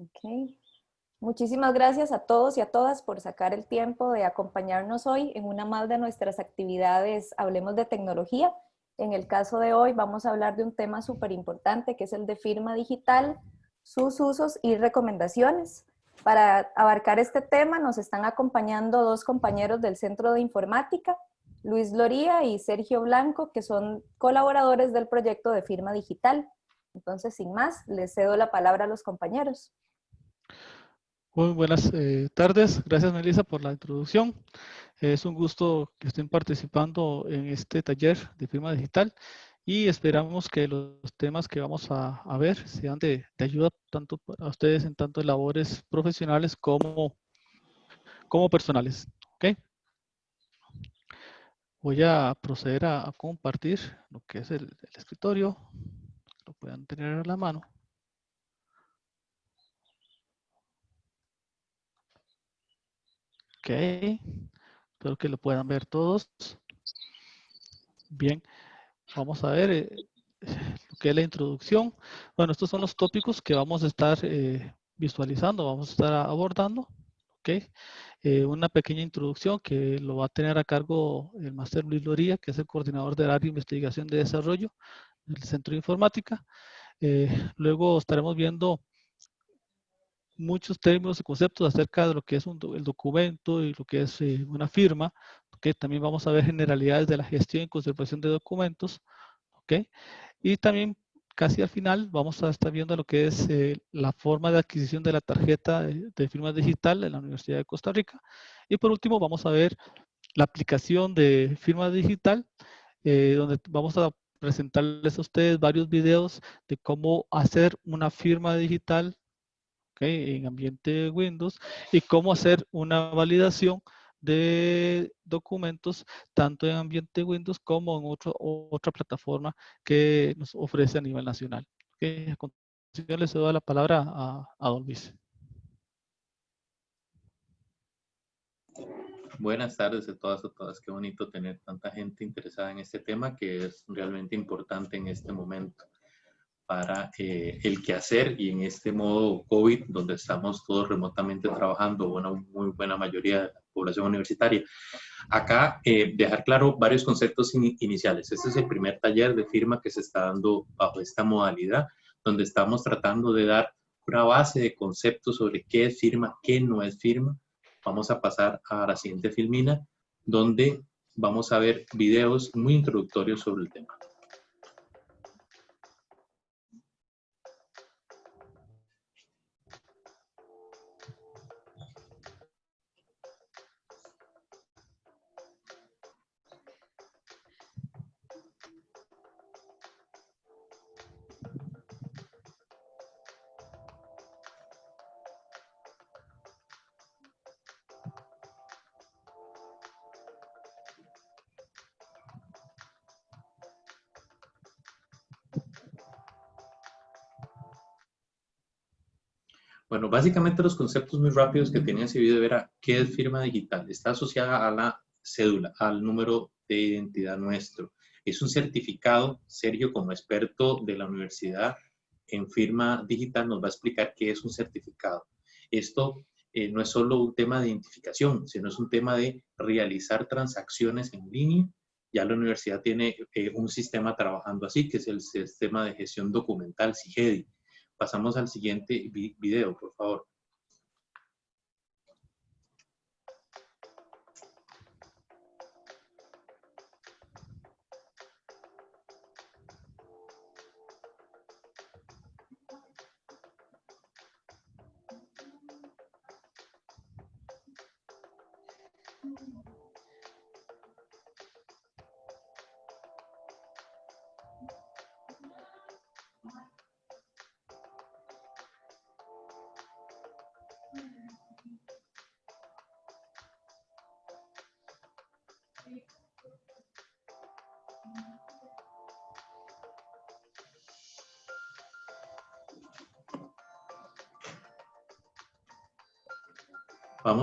Okay. Muchísimas gracias a todos y a todas por sacar el tiempo de acompañarnos hoy en una más de nuestras actividades Hablemos de Tecnología. En el caso de hoy vamos a hablar de un tema súper importante que es el de firma digital, sus usos y recomendaciones. Para abarcar este tema nos están acompañando dos compañeros del Centro de Informática, Luis Loría y Sergio Blanco, que son colaboradores del proyecto de firma digital. Entonces, sin más, les cedo la palabra a los compañeros. Muy buenas eh, tardes, gracias Melissa por la introducción. Es un gusto que estén participando en este taller de firma digital y esperamos que los temas que vamos a, ver sean de, ayuda tanto a ustedes en tanto labores profesionales como, como personales. ¿okay? Voy a proceder a, compartir lo que es el, el escritorio, lo puedan tener a la mano. Ok, espero que lo puedan ver todos. Bien, vamos a ver eh, lo que es la introducción. Bueno, estos son los tópicos que vamos a estar eh, visualizando, vamos a estar abordando. Ok, eh, una pequeña introducción que lo va a tener a cargo el máster Luis Loría, que es el coordinador del área de investigación de desarrollo del Centro de Informática. luego estaremos viendo muchos términos y conceptos acerca de lo que es el documento y lo que es eh, una firma, que también vamos a ver generalidades de la gestión y conservación de documentos, ¿ok? Y también casi al final vamos a estar viendo lo que es eh, la forma de adquisición de la tarjeta de, firma digital en la Universidad de Costa Rica. Y por último vamos a ver la aplicación de firma digital, eh, donde vamos a presentarles a ustedes varios videos de cómo hacer una firma digital en ambiente Windows y cómo hacer una validación de documentos tanto en ambiente Windows como en otro, otra plataforma que nos ofrece a nivel nacional. A continuación les doy la palabra a, a Don Luis. Buenas tardes a todas a todas. Qué bonito tener tanta gente interesada en este tema que es realmente importante en este momento para eh, el quehacer y en este modo COVID, donde estamos todos remotamente trabajando, una muy buena mayoría de la población universitaria. Acá, eh, dejar claro varios conceptos iniciales. Este es el primer taller de firma que se está dando bajo esta modalidad, donde estamos tratando de dar una base de conceptos sobre qué es firma, qué no es firma. Vamos a pasar a la siguiente filmina, donde vamos a ver videos muy introductorios sobre el tema. Básicamente los conceptos muy rápidos que tenía ese video era qué es firma digital. Está asociada a la cédula, al número de identidad nuestro. Es un certificado. Sergio, como experto de la universidad en firma digital, nos va a explicar qué es un certificado. Esto eh, no es solo un tema de identificación, sino es un tema de realizar transacciones en línea. Ya la universidad tiene eh, un sistema trabajando así, que es el sistema de gestión documental, SIGEDI Pasamos al siguiente video, por favor.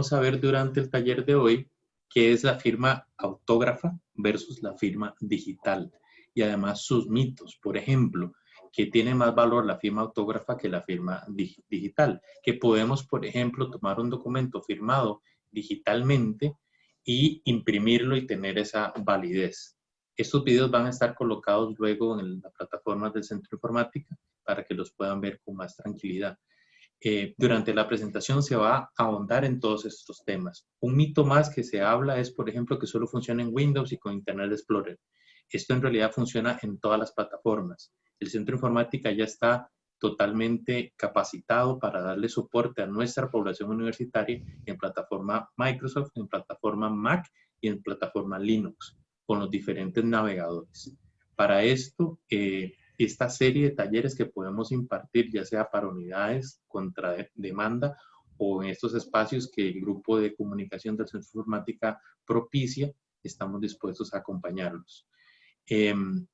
Vamos a ver durante el taller de hoy qué es la firma autógrafa versus la firma digital y además sus mitos. Por ejemplo, que tiene más valor la firma autógrafa que la firma digital. Que podemos, por ejemplo, tomar un documento firmado digitalmente y imprimirlo y tener esa validez. Estos videos van a estar colocados luego en la plataforma del Centro Informática para que los puedan ver con más tranquilidad. Eh, durante la presentación se va a ahondar en todos estos temas. Un mito más que se habla es, por ejemplo, que solo funciona en Windows y con Internet Explorer. Esto en realidad funciona en todas las plataformas el Centro Informática ya está totalmente capacitado para darle soporte a nuestra población universitaria en plataforma Microsoft, en plataforma Mac y en plataforma Linux, con los diferentes navegadores. Para esto, eh, esta serie de talleres que podemos impartir, ya sea para unidades contra demanda o en estos espacios que el grupo de comunicación del Centro Informática propicia, estamos dispuestos a acompañarlos. Em,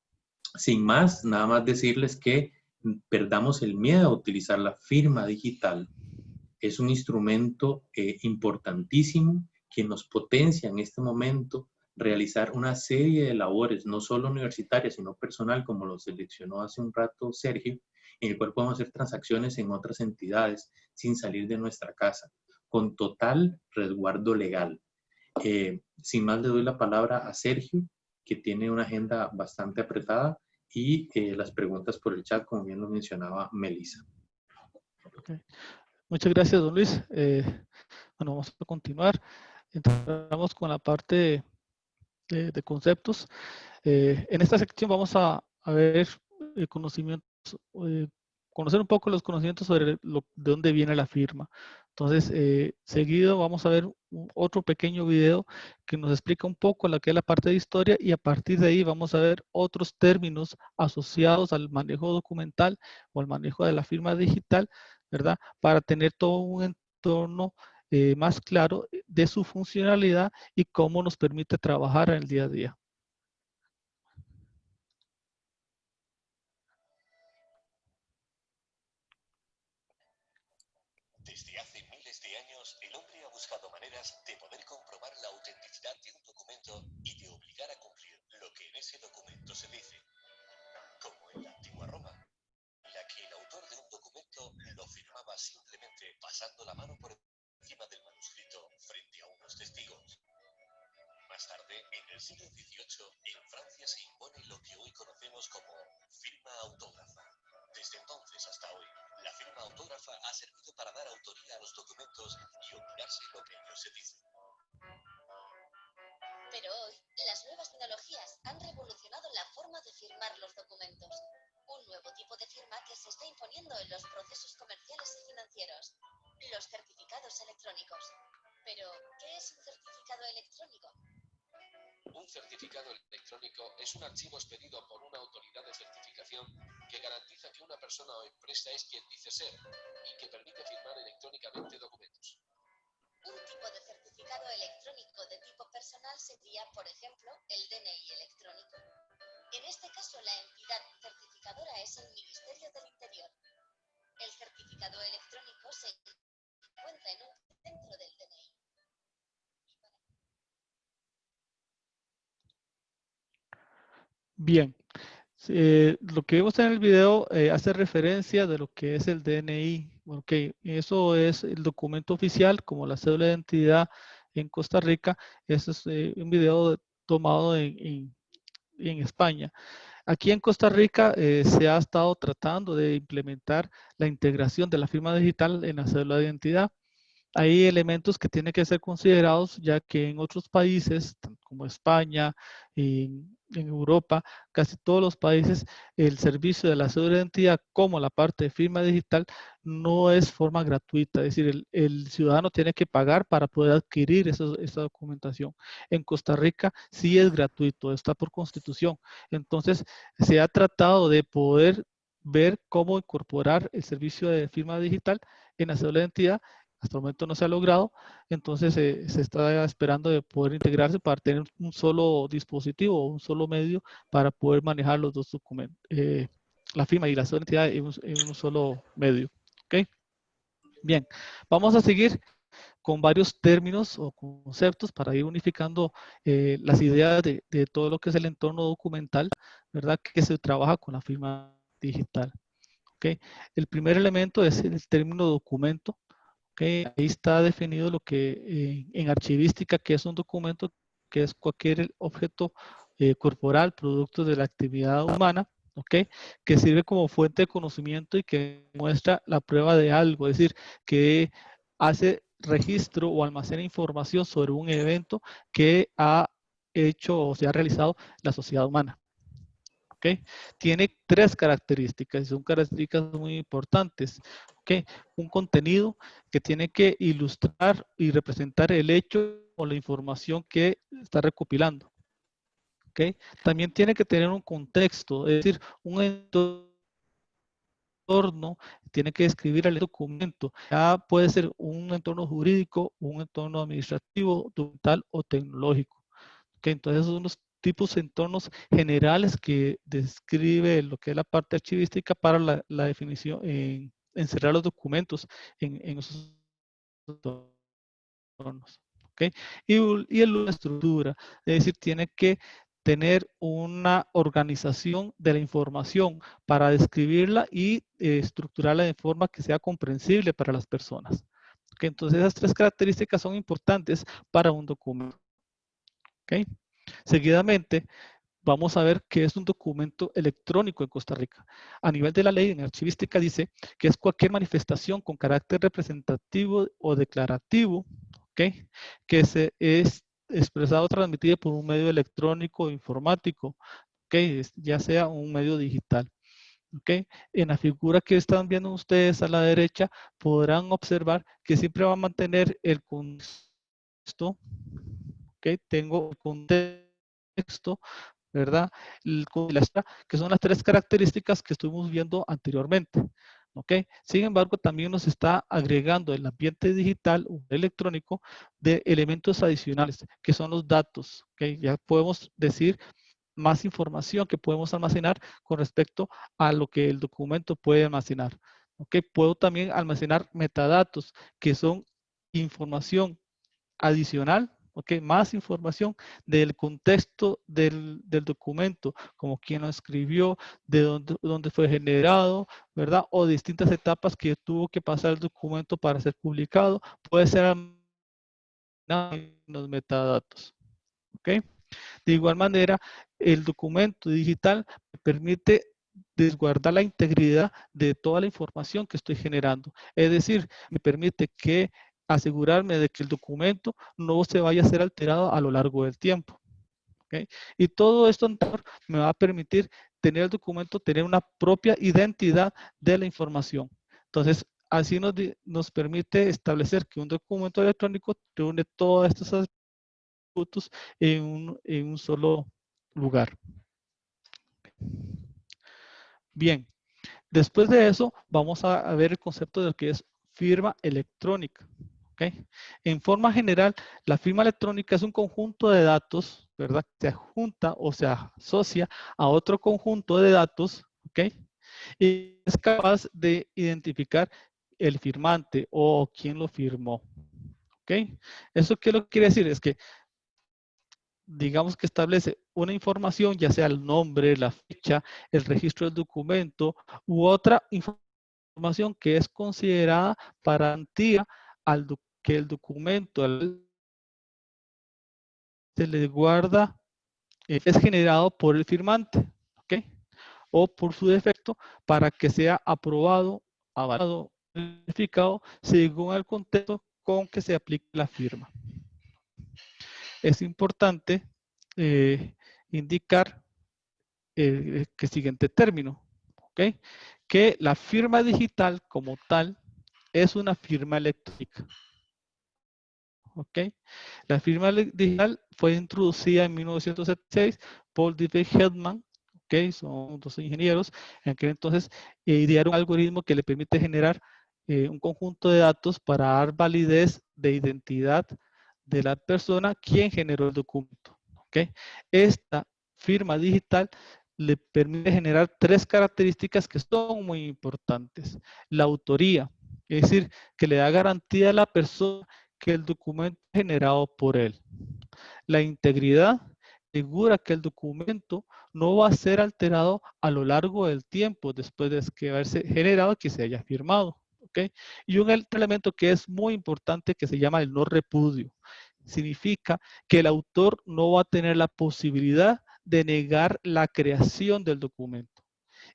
sin más, nada más decirles que perdamos el miedo a utilizar la firma digital. Es un instrumento eh, importantísimo que nos potencia en este momento realizar una serie de labores, no solo universitarias, sino personal, como lo seleccionó hace un rato Sergio, en el cual podemos hacer transacciones en otras entidades sin salir de nuestra casa, con total resguardo legal. Eh, sin más, le doy la palabra a Sergio que tiene una agenda bastante apretada y eh, las preguntas por el chat, como bien lo mencionaba Melissa. Muchas gracias, don Luis. Eh, bueno, vamos a continuar. Entramos con la parte de, conceptos. Eh, en esta sección vamos a, ver conocimientos, conocer un poco los conocimientos sobre lo, de dónde viene la firma. Entonces, eh, seguido vamos a ver otro pequeño video que nos explica un poco lo que es la parte de historia y a partir de ahí vamos a ver otros términos asociados al manejo documental o al manejo de la firma digital, ¿verdad? Para tener todo un entorno eh, más claro de su funcionalidad y cómo nos permite trabajar en el día a día. ese documento se dice, como en la antigua Roma, en la que el autor de un documento lo firmaba simplemente pasando la mano por encima testigos. Más tarde, en el siglo XVIII, en Francia se impone lo que hoy conocemos como firma autógrafa. Desde entonces hasta hoy, la firma autógrafa ha servido para dar autoría a los documentos y olvidarse lo que ellos se dicen. Pero hoy, las nuevas tecnologías han revolucionado la forma de firmar los documentos. Un nuevo tipo de firma que se está imponiendo en los procesos comerciales y financieros. Los certificados electrónicos. Pero, ¿qué es un certificado electrónico? Un certificado electrónico es un archivo expedido por una autoridad de certificación que garantiza que una persona o empresa es quien dice ser y que permite firmar electrónicamente documentos. Un tipo de certificado electrónico de tipo personal sería, por ejemplo, el DNI electrónico. En este caso, la entidad certificadora es el Ministerio del Interior. El certificado electrónico se encuentra en un centro del DNI. Bien, eh, lo que vemos en el video eh, hace referencia de lo que es el DNI. Ok, eso es el documento oficial como la cédula de identidad en Costa Rica. Ese es eh, un video tomado en, España. Aquí en Costa Rica se ha estado tratando de implementar la integración de la firma digital en la cédula de identidad. Hay elementos que tienen que ser considerados ya que en otros países, como España, y en Europa, casi todos los países, el servicio de la cédula de identidad como la parte de firma digital no es forma gratuita, es decir, el, ciudadano tiene que pagar para poder adquirir esa, documentación. En Costa Rica sí es gratuito, está por constitución. Entonces, se ha tratado de poder ver cómo incorporar el servicio de firma digital en la cédula de identidad hasta el momento no se ha logrado, entonces eh, se está esperando de poder integrarse para tener un solo dispositivo un solo medio para poder manejar los dos documentos, eh, la firma y la identidad en un, solo medio. ¿Ok? Bien, vamos a seguir con varios términos o conceptos para ir unificando eh, las ideas de, de, todo lo que es el entorno documental, ¿verdad? Que se trabaja con la firma digital. ¿okay? El primer elemento es el término documento. Ahí está definido lo que eh, en archivística, que es un documento, que es cualquier objeto eh, corporal, producto de la actividad humana. Que sirve como fuente de conocimiento y que muestra la prueba de algo, es decir, que hace registro o almacena información sobre un evento que ha hecho o se ha realizado la sociedad humana. Tiene tres características y son características muy importantes. ¿ok? Un contenido que tiene que ilustrar y representar el hecho o la información que está recopilando. ¿ok? También tiene que tener un contexto, es decir, un entorno tiene que describir el documento. Ya puede ser un entorno jurídico, un entorno administrativo, documental o tecnológico. ¿ok? Entonces, esos son los tipos de entornos generales que describe lo que es la parte archivística para la, definición, en, encerrar los documentos en, esos entornos. ¿okay? Y, y la estructura, es decir, tiene que tener una organización de la información para describirla y eh, estructurarla de forma que sea comprensible para las personas. Entonces, esas tres características son importantes para un documento. ¿Okay? Seguidamente, vamos a ver qué es un documento electrónico en Costa Rica. A nivel de la ley en archivística dice que es cualquier manifestación con carácter representativo o declarativo ¿okay? que se es expresado o transmitido por un medio electrónico o informático, ¿okay? ya sea un medio digital. ¿okay? En la figura que están viendo ustedes a la derecha podrán observar que siempre va a mantener el contexto ¿ok? Tengo el contexto, ¿verdad? El, que son las tres características que estuvimos viendo anteriormente. ¿ok? Sin embargo, también nos está agregando el ambiente digital o electrónico de elementos adicionales, que son los datos, ¿ok? Ya podemos decir más información que podemos almacenar con respecto a lo que el documento puede almacenar. ¿ok? Puedo también almacenar metadatos, que son información adicional ¿ok? Más información del contexto del, documento, como quién lo escribió, de dónde, dónde, fue generado, ¿verdad? O distintas etapas que tuvo que pasar el documento para ser publicado. Puede ser los metadatos, ¿ok? De igual manera, el documento digital permite desguardar la integridad de toda la información que estoy generando. Es decir, me permite que asegurarme de que el documento no se vaya a ser alterado a lo largo del tiempo. Y todo esto me va a permitir tener el documento, tener una propia identidad de la información. Entonces, así nos, nos permite establecer que un documento electrónico reúne todos estos atributos en un, en un solo lugar. Bien, después de eso vamos a, a ver el concepto de lo que es firma electrónica. En forma general, la firma electrónica es un conjunto de datos, ¿verdad? Se adjunta o se asocia a otro conjunto de datos, ¿ok? Y es capaz de identificar el firmante o quién lo firmó, ¿ok? ¿Eso qué lo quiere decir? Es que digamos que establece una información, ya sea el nombre, la fecha, el registro del documento u otra información que es considerada garantía al, que el documento se le guarda, eh, es generado por el firmante, ¿ok? O por su defecto para que sea aprobado, avalado, verificado según el contexto con que se aplique la firma. Es importante eh, indicar eh, que siguiente término, ¿ok? Que la firma digital como tal es una firma electrónica. ¿ok? La firma digital fue introducida en 1976 por David Heldman, ¿ok? Son dos ingenieros, en aquel entonces eh, idearon un algoritmo que le permite generar eh, un conjunto de datos para dar validez de identidad de la persona quien generó el documento, ¿ok? Esta firma digital le permite generar tres características que son muy importantes. La autoría, es decir, que le da garantía a la persona que el documento generado por él. La integridad, asegura que el documento no va a ser alterado a lo largo del tiempo después de que haberse generado que se haya firmado. ¿ok? Y un elemento que es muy importante que se llama el no repudio. Significa que el autor no va a tener la posibilidad de negar la creación del documento.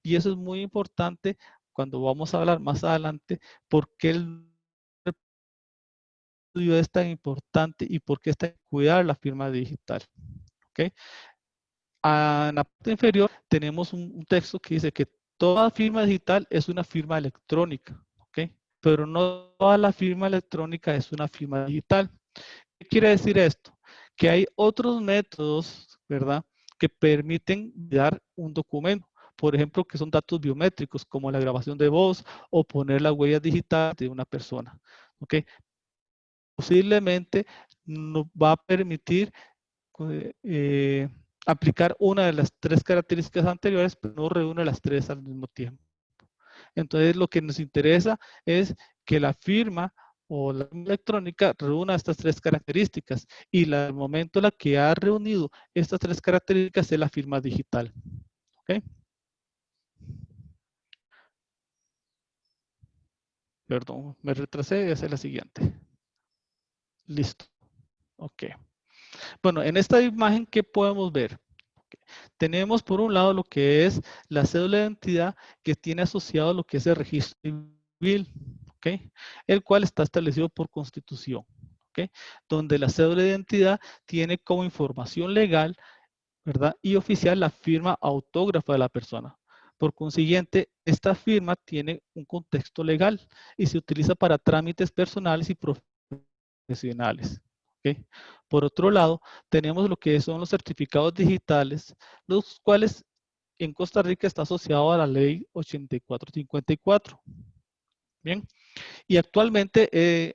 Y eso es muy importante cuando vamos a hablar más adelante porque el repudio es tan importante y por qué está en cuidar la firma digital. ¿ok? en la parte inferior tenemos un, texto que dice que toda firma digital es una firma electrónica, ¿ok? Pero no toda la firma electrónica es una firma digital. ¿Qué quiere decir esto? Que hay otros métodos, ¿verdad? Que permiten dar un documento. Por ejemplo, que son datos biométricos, como la grabación de voz o poner la huella digital de una persona. ¿ok? Posiblemente nos va a permitir eh, aplicar una de las tres características anteriores, pero no reúne las tres al mismo tiempo. Entonces, lo que nos interesa es que la firma o la electrónica reúna estas tres características y la, el momento en la que ha reunido estas tres características es la firma digital. ¿Ok? Perdón, me retrasé, esa es la siguiente. Listo. Ok. Bueno, en esta imagen, ¿qué podemos ver? Tenemos por un lado lo que es la cédula de identidad que tiene asociado lo que es el registro civil, ¿ok? el cual está establecido por constitución, ¿ok? donde la cédula de identidad tiene como información legal ¿verdad? y oficial la firma autógrafa de la persona. Por consiguiente, esta firma tiene un contexto legal y se utiliza para trámites personales y profesionales. Por otro lado, tenemos lo que son los certificados digitales, los cuales en Costa Rica está asociado a la ley 8454. Bien, y actualmente eh,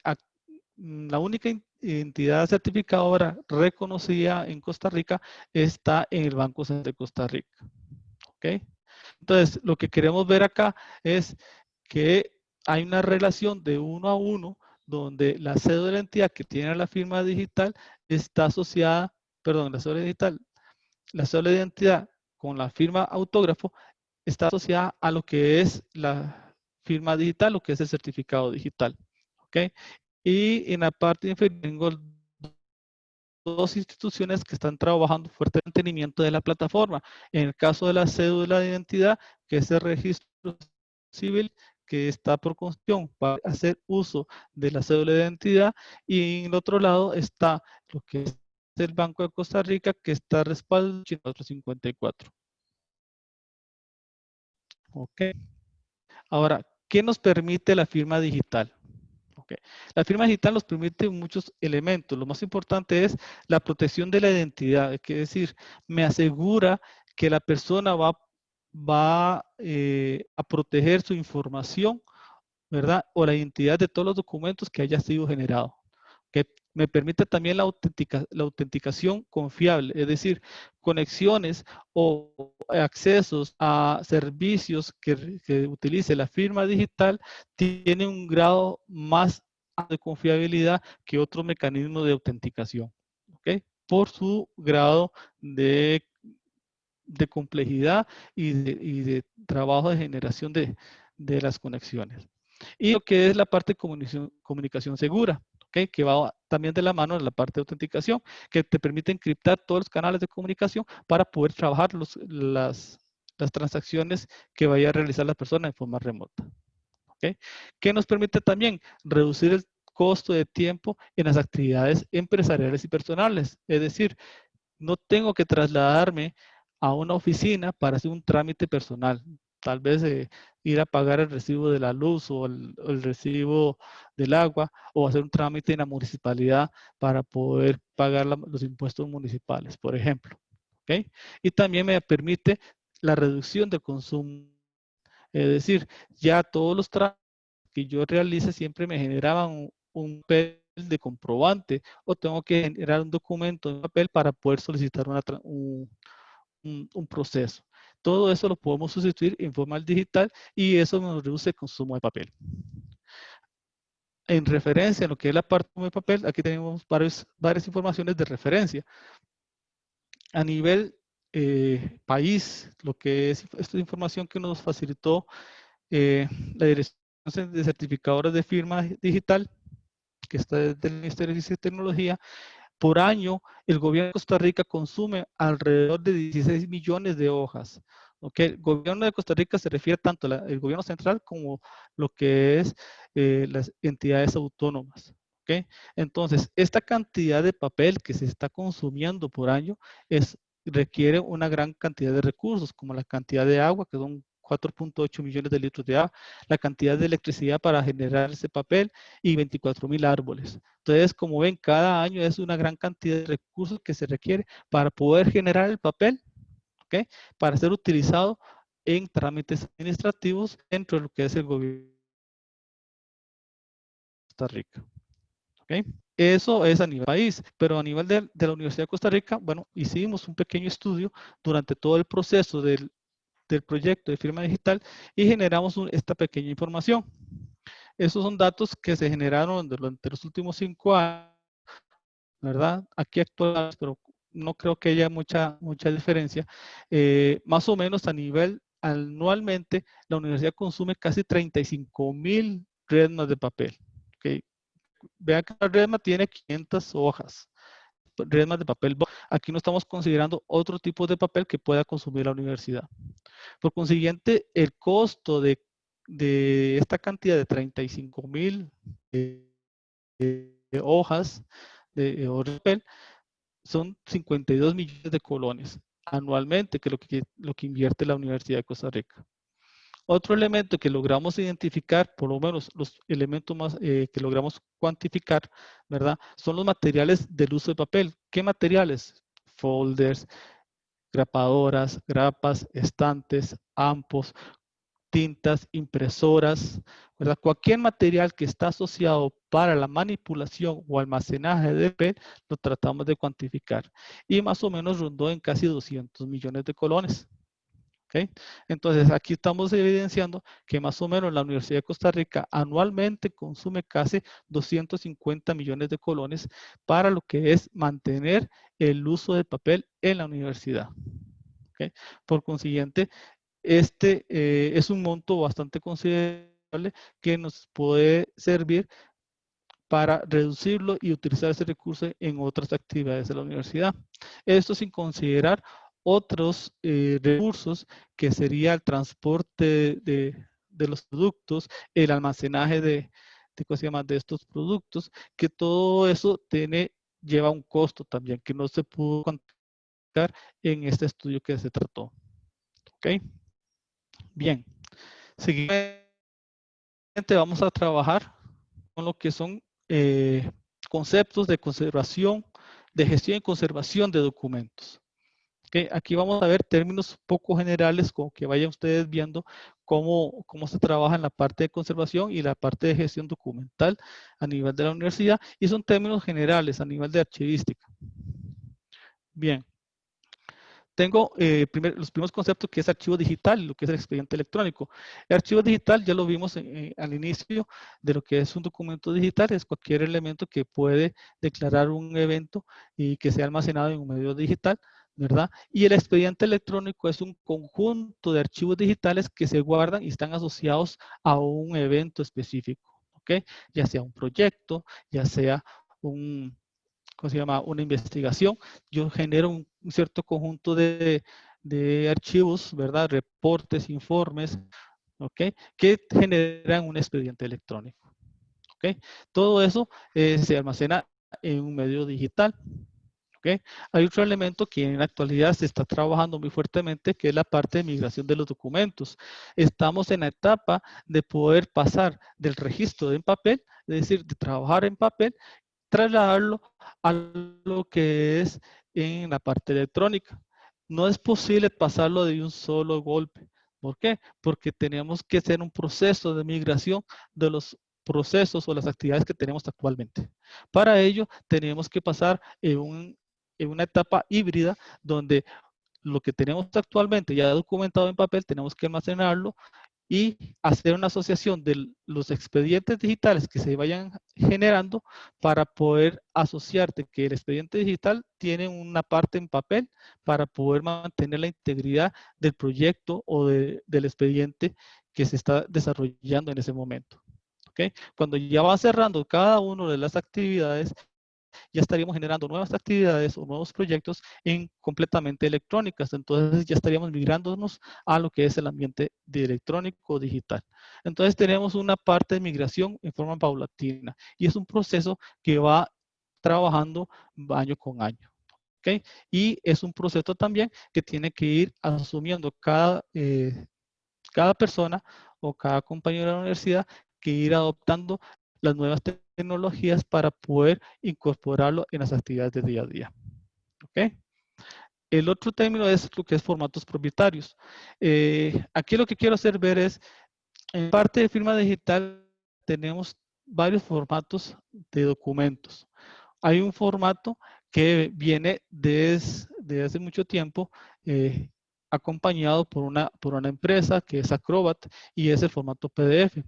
mm, la única entidad certificadora reconocida en Costa Rica está en el Banco Central de Costa Rica. ¿Ok? Entonces, lo que queremos ver acá es que hay una relación de uno a uno donde la cédula de identidad que tiene la firma digital está asociada, perdón, la cédula digital, la cédula de identidad con la firma autógrafo está asociada a lo que es la firma digital, lo que es el certificado digital. ¿Ok? Y en la parte inferior tengo dos instituciones que están trabajando fuerte en mantenimiento de la plataforma. En el caso de la cédula de identidad, que es el registro civil, que está por constitución para hacer uso de la cédula de identidad y en el otro lado está lo que es el Banco de Costa Rica que está respaldado en 454. Ok. Ahora, ¿qué nos permite la firma digital? La firma digital nos permite muchos elementos. Lo más importante es la protección de la identidad. Es decir, me asegura que la persona va va eh, a proteger su información, ¿verdad? O la identidad de todos los documentos que haya sido generado. Me permite también la, la autenticación confiable, es decir, conexiones o accesos a servicios que, utilice la firma digital tiene un grado más de confiabilidad que otro mecanismo de autenticación. Por su grado de de complejidad y de, trabajo de generación de, las conexiones. Y lo que es la parte de comunicación, comunicación segura, que va también de la mano de la parte de autenticación, que te permite encriptar todos los canales de comunicación para poder trabajar las, las transacciones que vaya a realizar la persona en forma remota. ¿okay? Que nos permite también reducir el costo de tiempo en las actividades empresariales y personales. Es decir, no tengo que trasladarme a una oficina para hacer un trámite personal. Tal vez eh, ir a pagar el recibo de la luz o el, recibo del agua o hacer un trámite en la municipalidad para poder pagar los impuestos municipales, por ejemplo. ¿okay? Y también me permite la reducción de consumo. Es decir, ya todos los trámites que yo realice siempre me generaban un, papel de comprobante o tengo que generar un documento en papel para poder solicitar un, proceso. Todo eso lo podemos sustituir en forma digital y eso nos reduce el consumo de papel. En referencia a lo que es la parte de papel, aquí tenemos varias informaciones de referencia. a nivel eh, país, lo que es esta información que nos facilitó eh, la Dirección de Certificadores de Firma Digital, que está desde el Ministerio de Ciencia y Tecnología, por año el gobierno de Costa Rica consume alrededor de 16 millones de hojas. Okay. El gobierno de Costa Rica se refiere tanto al gobierno central como lo que es eh, las entidades autónomas. Entonces, esta cantidad de papel que se está consumiendo por año requiere una gran cantidad de recursos, como la cantidad de agua, que son 4.8 millones de litros de agua, la cantidad de electricidad para generar ese papel y 24 mil árboles. Entonces, como ven, cada año es una gran cantidad de recursos que se requiere para poder generar el papel para ser utilizado en trámites administrativos dentro de lo que es el gobierno de Costa Rica. Eso es a nivel país, pero a nivel de, la Universidad de Costa Rica, bueno, hicimos un pequeño estudio durante todo el proceso del, proyecto de firma digital y generamos esta pequeña información. Esos son datos que se generaron durante los últimos cinco años, ¿verdad? Aquí actuales, pero no creo que haya mucha, mucha diferencia. Eh, más o menos a nivel anualmente, la universidad consume casi 35 mil redmas de papel. Okay. Vean que la redma tiene 500 hojas, redmas de papel. Aquí no estamos considerando otro tipo de papel que pueda consumir la universidad. Por consiguiente, el costo de, esta cantidad de 35 mil eh, hojas de, de papel son 52 millones de colones anualmente, que es lo que, lo que invierte la Universidad de Costa Rica. Otro elemento que logramos identificar, por lo menos los elementos más eh, que logramos cuantificar, ¿verdad? Son los materiales del uso de papel. ¿Qué materiales? Folders, grapadoras, grapas, estantes, ampos, tintas, impresoras, ¿verdad? Cualquier material que está asociado para la manipulación o almacenaje de papel, lo tratamos de cuantificar. Y más o menos rondó en casi 200 millones de colones. Entonces, aquí estamos evidenciando que más o menos la Universidad de Costa Rica anualmente consume casi 250 millones de colones para lo que es mantener el uso del papel en la universidad. Por consiguiente, este eh, es un monto bastante considerable que nos puede servir para reducirlo y utilizar ese recurso en otras actividades de la universidad. Esto sin considerar otros eh, recursos que sería el transporte de, los productos, el almacenaje de, de, de estos productos, que todo eso tiene, lleva un costo también, que no se pudo cuantificar en este estudio que se trató. ¿Ok? Bien, seguidamente vamos a trabajar con lo que son eh, conceptos de conservación, de gestión y conservación de documentos. Aquí vamos a ver términos poco generales, como que vayan ustedes viendo cómo, cómo se trabaja en la parte de conservación y la parte de gestión documental a nivel de la universidad, y son términos generales a nivel de archivística. Bien, tengo eh, los primeros conceptos que es archivo digital, lo que es el expediente electrónico. El archivo digital ya lo vimos al inicio de lo que es un documento digital, es cualquier elemento que puede declarar un evento y que sea almacenado en un medio digital, ¿verdad? Y el expediente electrónico es un conjunto de archivos digitales que se guardan y están asociados a un evento específico, ¿ok? Ya sea un proyecto, ya sea un, ¿cómo se llama? Una investigación, yo genero un, cierto conjunto de, archivos, ¿verdad? Reportes, informes, ¿ok? Que generan un expediente electrónico, ¿ok? Todo eso eh, se almacena en un medio digital, ¿ok? Hay otro elemento que en la actualidad se está trabajando muy fuertemente, que es la parte de migración de los documentos. Estamos en la etapa de poder pasar del registro en papel, es decir, de trabajar en papel, trasladarlo a lo que es en la parte electrónica. No es posible pasarlo de un solo golpe. ¿Por qué? Porque tenemos que hacer un proceso de migración de los procesos o las actividades que tenemos actualmente. Para ello, tenemos que pasar en, en una etapa híbrida donde lo que tenemos actualmente ya documentado en papel, tenemos que almacenarlo y hacer una asociación de los expedientes digitales que se vayan generando para poder asociarte que el expediente digital tiene una parte en papel para poder mantener la integridad del proyecto o del expediente que se está desarrollando en ese momento. Cuando ya va cerrando cada una de las actividades, ya estaríamos generando nuevas actividades o nuevos proyectos en completamente electrónicas. Entonces ya estaríamos migrándonos a lo que es el ambiente de electrónico digital. Entonces tenemos una parte de migración en forma paulatina y es un proceso que va trabajando año con año. ¿okay? Y es un proceso también que tiene que ir asumiendo cada, eh, cada persona o cada compañero de la universidad que ir adoptando las nuevas tecnologías para poder incorporarlo en las actividades de día a día. El otro término es lo que es formatos propietarios. Eh, aquí lo que quiero hacer ver es, en parte de firma digital tenemos varios formatos de documentos. Hay un formato que viene desde hace mucho tiempo eh, acompañado por una, por una empresa que es Acrobat y es el formato PDF.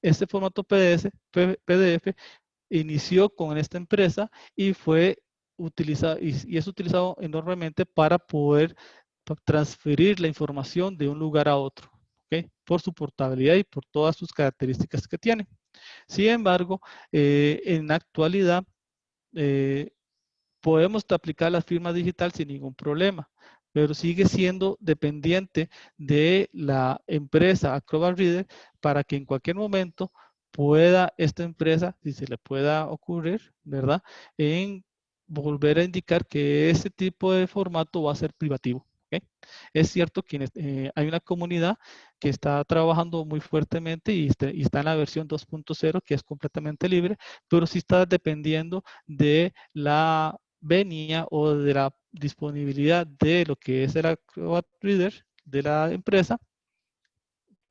Este formato PDF, inició con esta empresa y fue utilizado y, es utilizado enormemente para poder transferir la información de un lugar a otro, por su portabilidad y por todas sus características que tiene. Sin embargo, eh, en la actualidad eh, podemos aplicar la firma digital sin ningún problema pero sigue siendo dependiente de la empresa Acrobat Reader para que en cualquier momento pueda esta empresa, si se le pueda ocurrir, ¿verdad? En volver a indicar que ese tipo de formato va a ser privativo. Es cierto que eh, hay una comunidad que está trabajando muy fuertemente y, este, y está en la versión 2.0 que es completamente libre, pero sí está dependiendo de la venía o de la disponibilidad de lo que es el Acrobat Reader de la empresa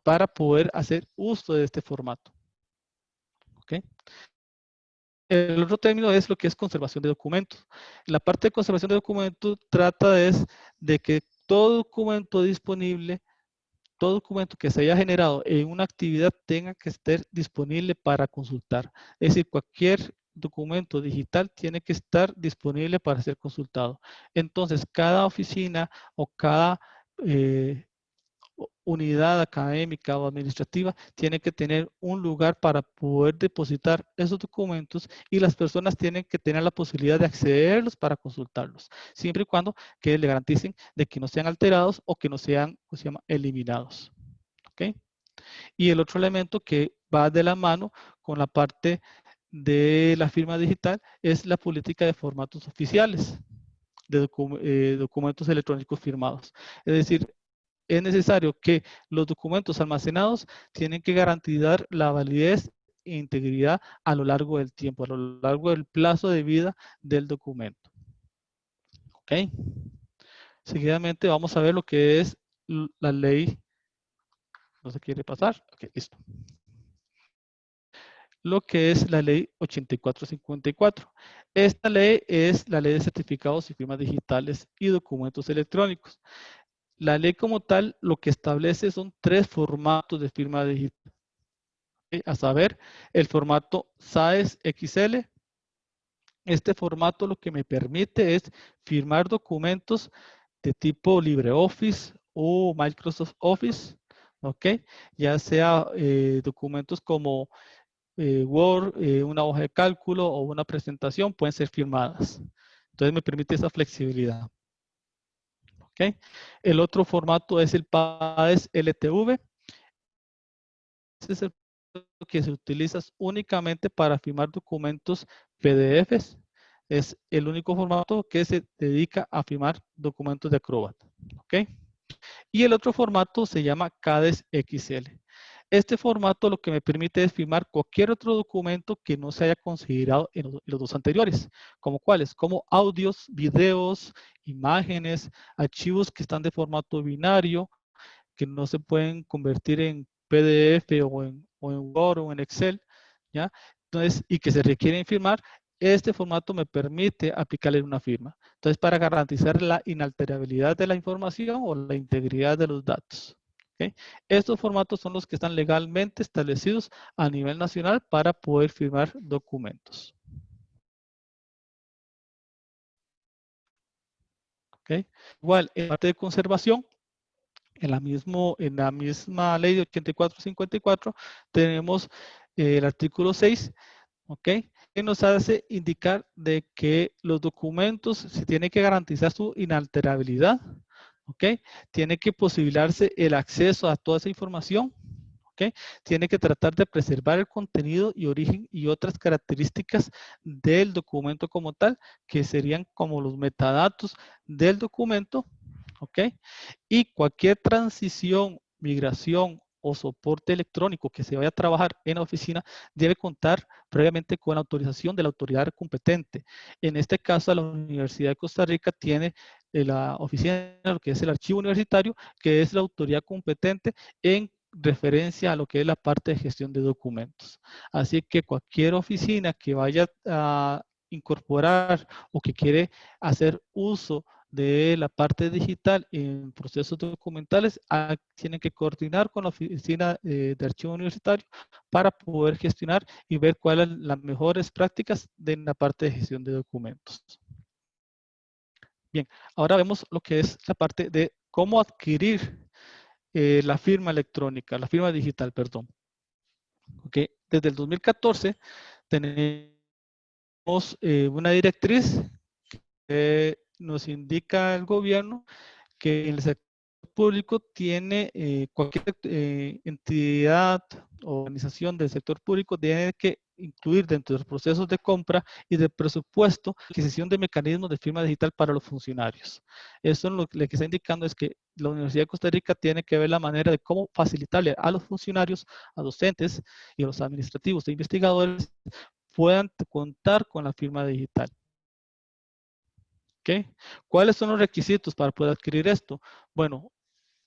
para poder hacer uso de este formato. ¿Okay? El otro término es lo que es conservación de documentos. La parte de conservación de documentos trata de, de que todo documento disponible, todo documento que se haya generado en una actividad tenga que estar disponible para consultar. Es decir, cualquier documento digital tiene que estar disponible para ser consultado. Entonces, cada oficina o cada eh, unidad académica o administrativa tiene que tener un lugar para poder depositar esos documentos y las personas tienen que tener la posibilidad de accederlos para consultarlos, siempre y cuando que le garanticen de que no sean alterados o que no sean, se llama?, eliminados. Y el otro elemento que va de la mano con la parte de la firma digital es la política de formatos oficiales de eh, documentos electrónicos firmados. Es decir, es necesario que los documentos almacenados tienen que garantizar la validez e integridad a lo largo del tiempo, a lo largo del plazo de vida del documento. ¿Ok? Seguidamente vamos a ver lo que es la ley. ¿No se quiere pasar? Ok, listo lo que es la ley 8454. Esta ley es la ley de certificados y firmas digitales y documentos electrónicos. La ley como tal lo que establece son tres formatos de firma digital. A saber, el formato SAES XL. Este formato lo que me permite es firmar documentos de tipo LibreOffice o Microsoft Office, ¿ok? Ya sea eh, documentos como eh, Word, eh, una hoja de cálculo o una presentación pueden ser firmadas. Entonces me permite esa flexibilidad. ¿Okay? El otro formato es el PAES LTV. Este es el que se utiliza únicamente para firmar documentos PDFs. Es el único formato que se dedica a firmar documentos de Acrobat. ¿Okay? Y el otro formato se llama CADES XL. Este formato lo que me permite es firmar cualquier otro documento que no se haya considerado en los, dos anteriores, como cuáles, como audios, videos, imágenes, archivos que están de formato binario, que no se pueden convertir en PDF o en, Word o en Excel, ¿ya? Entonces, y que se requieren firmar, este formato me permite aplicarle una firma. Entonces, para garantizar la inalterabilidad de la información o la integridad de los datos. Estos formatos son los que están legalmente establecidos a nivel nacional para poder firmar documentos. Igual, en parte de conservación, en la, misma ley de 8454 tenemos eh, el artículo 6, ¿ok? Que nos hace indicar de que los documentos se tiene que garantizar su inalterabilidad, ¿ok? Tiene que posibilitarse el acceso a toda esa información, ¿ok? Tiene que tratar de preservar el contenido y origen y otras características del documento como tal, que serían como los metadatos del documento, ¿ok? Y cualquier transición, migración o soporte electrónico que se vaya a trabajar en la oficina debe contar previamente con la autorización de la autoridad competente. En este caso, la Universidad de Costa Rica tiene la oficina, lo que es el archivo universitario, que es la autoridad competente en referencia a lo que es la parte de gestión de documentos. Así que cualquier oficina que vaya a incorporar o que quiere hacer uso de la parte digital en procesos documentales ah, tienen que coordinar con la oficina eh, de archivo universitario para poder gestionar y ver cuáles son las mejores prácticas de la parte de gestión de documentos. Bien, ahora vemos lo que es la parte de cómo adquirir eh, la firma electrónica, la firma digital, perdón. Okay. Desde el 2014 tenemos eh, una directriz que nos indica el gobierno que el sector público tiene eh, cualquier entidad o organización del sector público tiene que incluir dentro de los procesos de compra y de presupuesto adquisición de mecanismos de firma digital para los funcionarios. Eso lo, que está indicando es que la Universidad de Costa Rica tiene que ver la manera de cómo facilitarle a los funcionarios, a docentes y a los administrativos e investigadores puedan contar con la firma digital. ¿Okay? ¿Cuáles son los requisitos para poder adquirir esto? Bueno,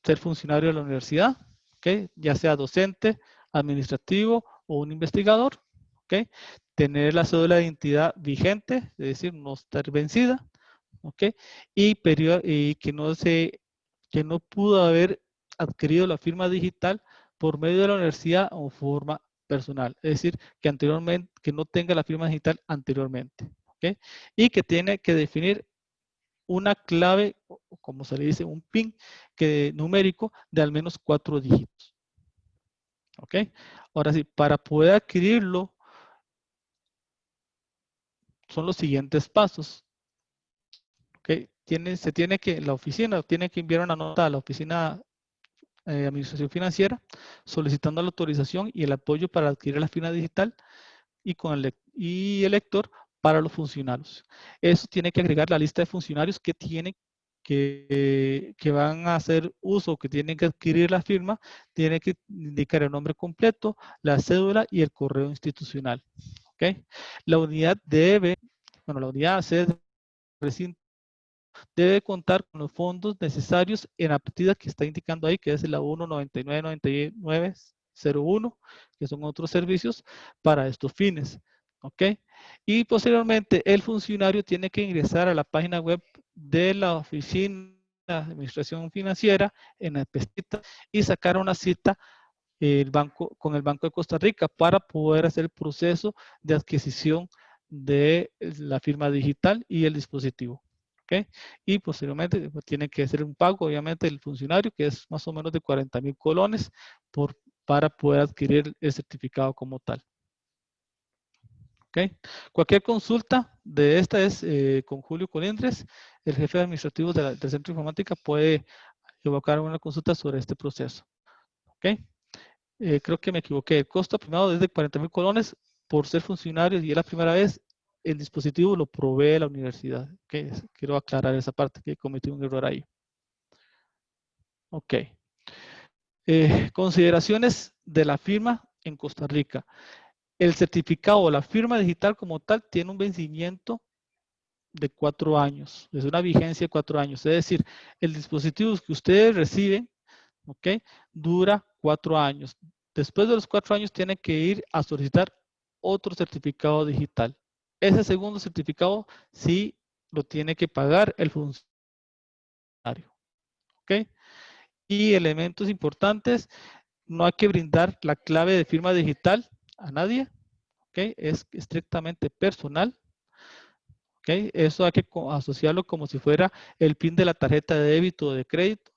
ser funcionario de la universidad, ¿okay? ya sea docente, administrativo o un investigador, ¿ok? Tener la cédula de identidad vigente, es decir, no estar vencida, ¿ok? Y, y que, no se, que no pudo haber adquirido la firma digital por medio de la universidad o forma personal, es decir, que anteriormente, que no tenga la firma digital anteriormente, ¿ok? Y que tiene que definir una clave, como se le dice, un PIN que, numérico de al menos cuatro dígitos. ¿Ok? Ahora sí, para poder adquirirlo son los siguientes pasos. Okay. Tiene, se tiene que, la oficina tiene que enviar una nota a la oficina eh, administración financiera solicitando la autorización y el apoyo para adquirir la firma digital y con el, y el lector para los funcionarios. Eso tiene que agregar la lista de funcionarios que tienen que, que, van a hacer uso, que tienen que adquirir la firma, tiene que indicar el nombre completo, la cédula y el correo institucional. ¿Okay? La unidad debe, bueno, la unidad sede debe contar con los fondos necesarios en la partida que está indicando ahí, que es la 1999901, que son otros servicios para estos fines. ¿Ok? Y posteriormente el funcionario tiene que ingresar a la página web de la oficina de administración financiera en la pestita y sacar una cita el banco, con el Banco de Costa Rica para poder hacer el proceso de adquisición de la firma digital y el dispositivo. ¿okay? Y posteriormente pues, tiene que hacer un pago, obviamente, el funcionario, que es más o menos de 40 mil colones por, para poder adquirir el certificado como tal. ¿Okay? Cualquier consulta de esta es eh, con Julio Colindres, el jefe administrativo de del Centro de Informática, puede evocar una consulta sobre este proceso. ¿Okay? Eh, creo que me equivoqué, el costo primado es de 40 mil colones por ser funcionarios y es la primera vez el dispositivo lo provee la universidad. Quiero aclarar esa parte, que cometí un error ahí. Ok. Eh, consideraciones de la firma en Costa Rica. El certificado o la firma digital como tal tiene un vencimiento de cuatro años. Es una vigencia de cuatro años. Es decir, el dispositivo que ustedes reciben, ok, dura cuatro años. Después de los cuatro años tiene que ir a solicitar otro certificado digital. Ese segundo certificado sí lo tiene que pagar el funcionario. ¿Ok? y elementos importantes, no hay que brindar la clave de firma digital a nadie, ¿ok? Es estrictamente personal, ¿ok? Eso hay que asociarlo como si fuera el PIN de la tarjeta de débito o de crédito,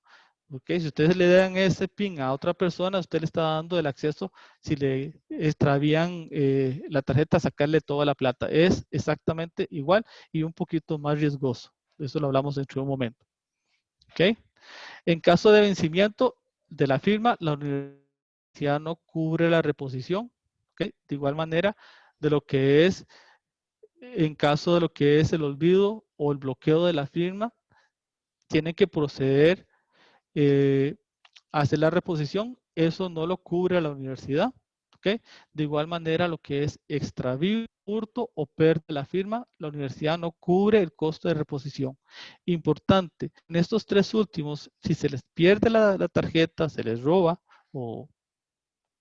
¿ok? Si ustedes le dan ese PIN a otra persona, usted le está dando el acceso, si le extravían eh, la tarjeta, sacarle toda la plata. Es exactamente igual y un poquito más riesgoso. Eso lo hablamos dentro de un momento. ¿Ok? En caso de vencimiento de la firma, la universidad no cubre la reposición. ¿okay? De igual manera, de lo que es, en caso de lo que es el olvido o el bloqueo de la firma, tienen que proceder eh, hacer la reposición. Eso no lo cubre la universidad. ¿okay? De igual manera, lo que es extravío, hurto o pérdida de la firma, la universidad no cubre el costo de reposición. Importante, en estos tres últimos, si se les pierde la, la tarjeta, se les roba o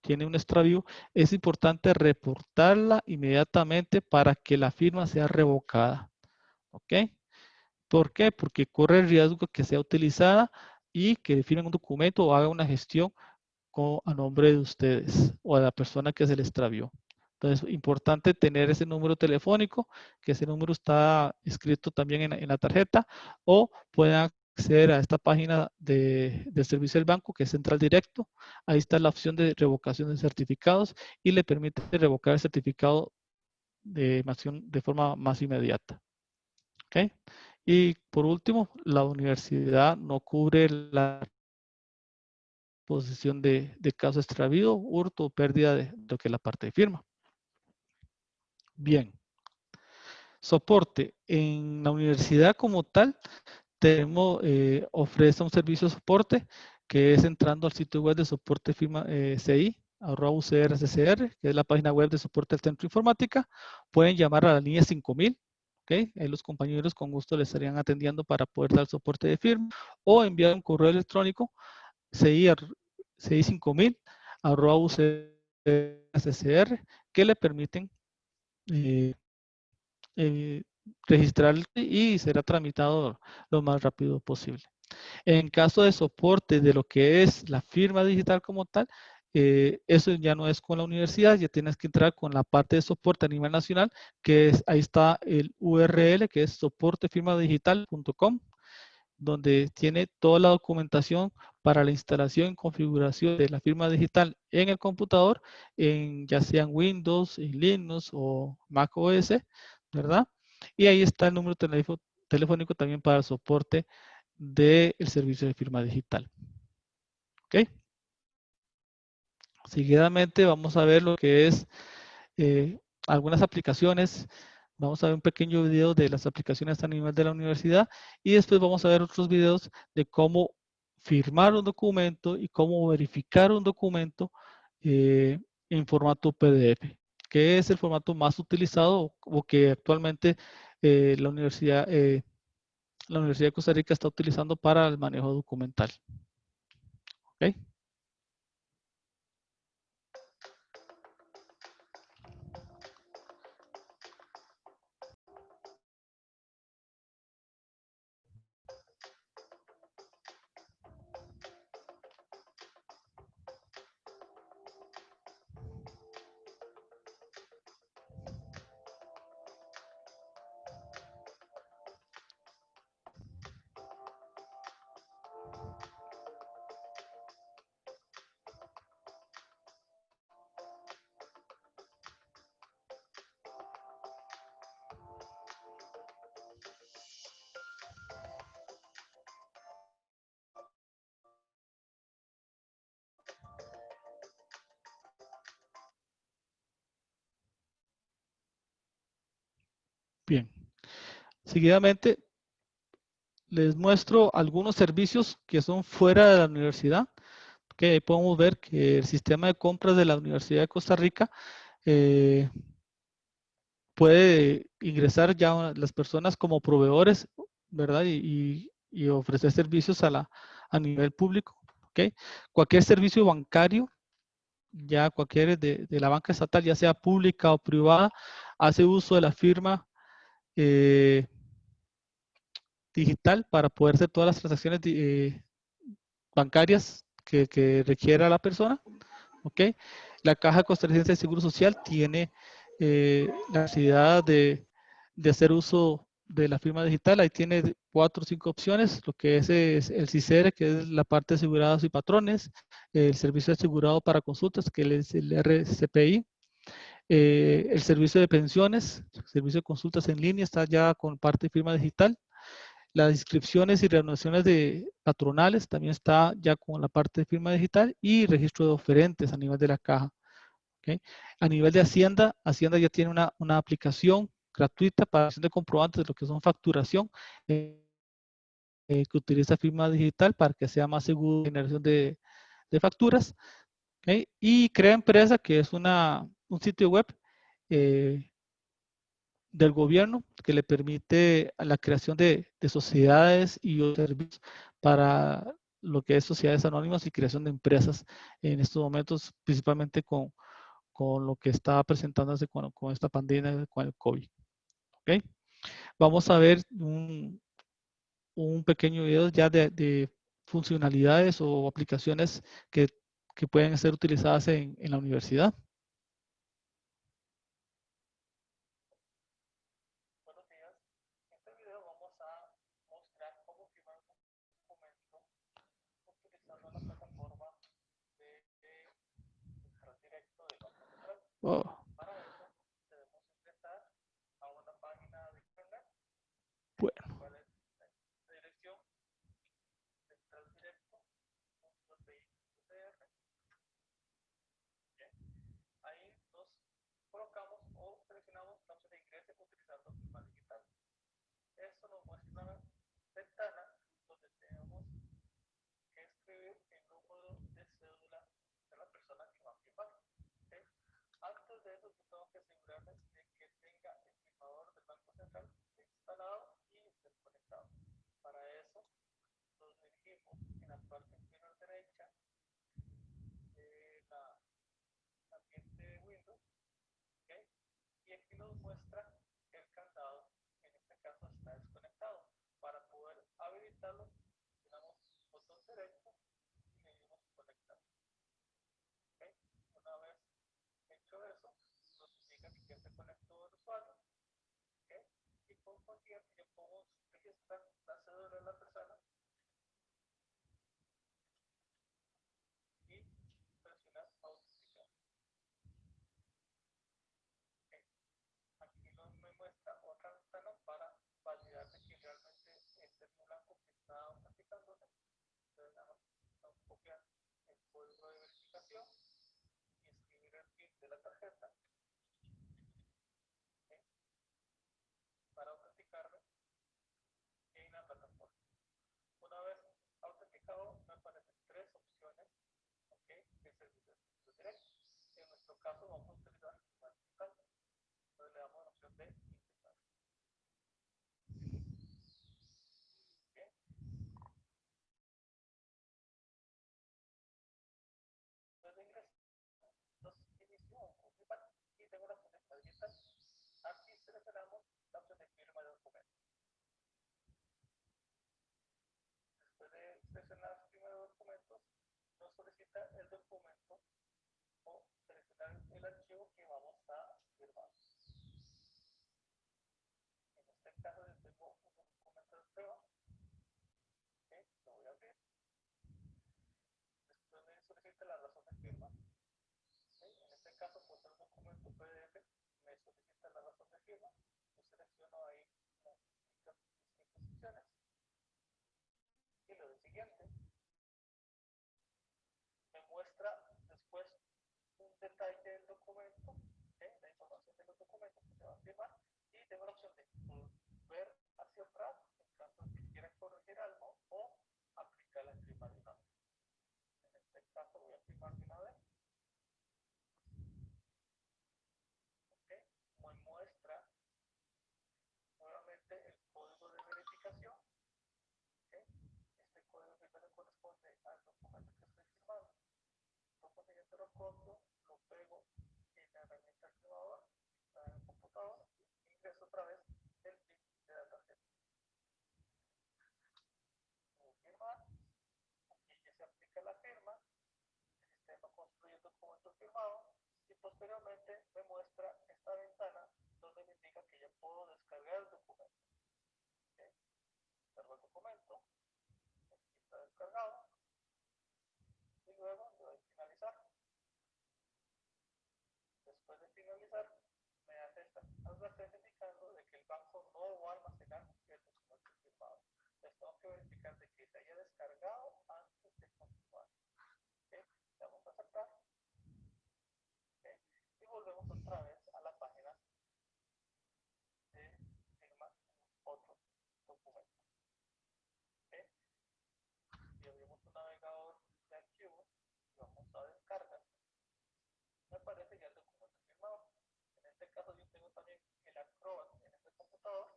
tiene un extravío, es importante reportarla inmediatamente para que la firma sea revocada. ¿Ok? ¿Por qué? Porque corre el riesgo que sea utilizada y que firmen un documento o haga una gestión con, a nombre de ustedes o de la persona que se le extravió. Entonces, importante tener ese número telefónico, que ese número está escrito también en, en la tarjeta, o pueden acceder a esta página de, del servicio del banco, que es Central Directo. Ahí está la opción de revocación de certificados y le permite revocar el certificado de, de forma más inmediata. ¿Okay? Y por último, la universidad no cubre la posición de, de caso extravío, hurto o pérdida de lo que es la parte de firma. Bien. Soporte. En la universidad como tal, tenemos, eh, ofrece un servicio de soporte que es entrando al sitio web de soporte firma eh, CI, arroba UCRCCR, que es la página web de soporte del Centro Informática. Pueden llamar a la línea 5000, ¿ok? Los compañeros con gusto les estarían atendiendo para poder dar soporte de firma o enviar un correo electrónico CI, CI 5000, arroba que le permiten eh, eh, registrar y será tramitado lo más rápido posible. En caso de soporte de lo que es la firma digital como tal, eh, eso ya no es con la universidad, ya tienes que entrar con la parte de soporte a nivel nacional, que es, ahí está el URL, que es soportefirmadigital.com, donde tiene toda la documentación para la instalación y configuración de la firma digital en el computador, en, ya sean Windows, Linux o Mac OS, ¿verdad? Y ahí está el número telefónico también para el soporte del servicio de firma digital. ¿Ok? Seguidamente vamos a ver lo que es eh, algunas aplicaciones. Vamos a ver un pequeño video de las aplicaciones a nivel de la universidad y después vamos a ver otros videos de cómo firmar un documento y cómo verificar un documento eh, en formato PDF que es el formato más utilizado o que actualmente eh, la, universidad, eh, la Universidad de Costa Rica está utilizando para el manejo documental. ¿Okay? Seguidamente, les muestro algunos servicios que son fuera de la universidad. Que podemos ver que el sistema de compras de la Universidad de Costa Rica eh, puede ingresar ya las personas como proveedores, ¿verdad? Y, ofrecer servicios a, la, a nivel público. ¿okay? Cualquier servicio bancario, ya cualquier de, de la banca estatal, ya sea pública o privada, hace uso de la firma eh, digital para poder hacer todas las transacciones eh, bancarias que, que, requiera la persona. ¿ok? La Caja Costarricense de Seguro Social tiene eh, la necesidad de, de, hacer uso de la firma digital. Ahí tiene cuatro o cinco opciones, lo que es, es el CICER, que es la parte de asegurados y patrones, el servicio asegurado para consultas, que es el RCPI, eh, el servicio de pensiones, el servicio de consultas en línea está ya con parte de firma digital. Las inscripciones y renovaciones de patronales también está ya con la parte de firma digital y registro de oferentes a nivel de la caja. A nivel de Hacienda, Hacienda ya tiene una, una aplicación gratuita para hacer de comprobantes de lo que son facturación eh, eh, que utiliza firma digital para que sea más seguro la generación de, de facturas. Y Crea Empresa, que es una, un sitio web eh, del gobierno que le permite la creación de, de sociedades y servicios para lo que es sociedades anónimas y creación de empresas en estos momentos, principalmente con, con lo que está presentándose con, con, esta pandemia, con el COVID. ¿Okay? Vamos a ver un, un pequeño video ya de, de, funcionalidades o aplicaciones que, que pueden ser utilizadas en, en la universidad. Whoa. La cédula de la persona y presionar autenticar. Aquí nos me muestra otra ventana para validar que realmente este es el blanco que está. Entonces, nada más copiar el código de verificación y escribir el PIN de la tarjeta ¿okay? para autenticarme en la plataforma. Una vez autenticado, me aparecen tres opciones ¿okay? de servicios directos. En nuestro caso, vamos a utilizar la digital. Entonces, le damos la opción de ingresar. ¿Okay? Entonces, ingreso. Entonces, inicio un principal y tengo la opción de firma digital. Aquí seleccionamos la opción de firma de documento. Después de seleccionar firma de documentos, nos solicita el documento o seleccionar el archivo que vamos a firmar. En este caso, yo tengo un documento de prueba. ¿Okay? Lo voy a abrir. Después me solicita la razón de firma. ¿Okay? En caso, ser un documento PDF, me solicita la razón de firma. Yo selecciono ahí las distintas opciones. Y lo de siguiente. Me muestra después un detalle del documento, ¿okay? la información de los documentos que se va a firmar. Y tengo la opción de volver hacia atrás yo lo pego en la herramienta activadora, en el computador, e ingreso otra vez el PIN de la tarjeta. Lo firmar, aquí ya se aplica la firma, el sistema construye el documento firmado y posteriormente me muestra esta ventana donde me indica que ya puedo descargar el documento. ¿Okay? El documento, aquí está descargado. Esta advertencia indicando de que el banco no va a almacenar el documento firmado. Entonces tengo que verificar de que se haya descargado antes de continuar. ¿ok? Le Vamos a aceptar. ¿ok? Y volvemos otra vez a la página de firma otro documento. ¿ok? Y abrimos un navegador de archivos y vamos a descargar. Me aparece ya el documento firmado. En este caso yo tengo también el Acrobat en este computador.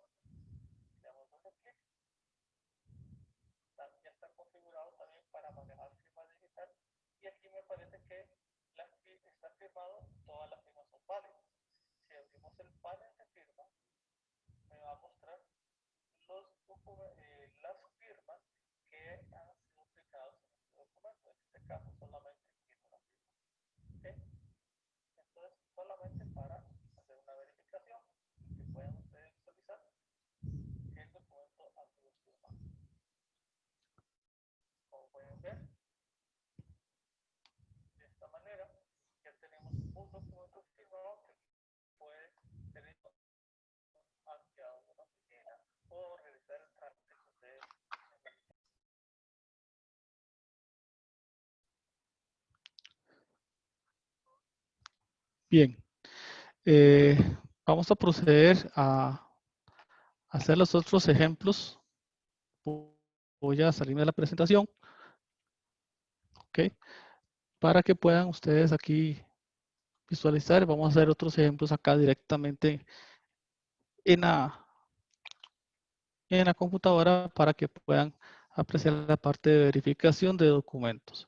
Le damos doble clic. Está- Ya está configurado también para manejar firma digital. Y aquí me parece que la fi- está firmado, todas las firmas son válidas. Si abrimos el panel de firma, me va a mostrar los docu- eh, las firmas que han sido aplicadas en este documento. En este caso solamente tiene una firma. ¿ok? Entonces, solamente para hacer una verificación y que puedan ustedes visualizar que el documento ha sido firmado. Como pueden ver, de esta manera ya tenemos un documento firmado que puede ser hecho hacia una oficina o realizar el trámite que ustedes Bien. Eh, vamos a proceder a hacer los otros ejemplos. Voy a salirme de la presentación. Ok. Para que puedan ustedes aquí visualizar. Vamos a hacer otros ejemplos acá directamente en la, en la computadora para que puedan apreciar la parte de verificación de documentos.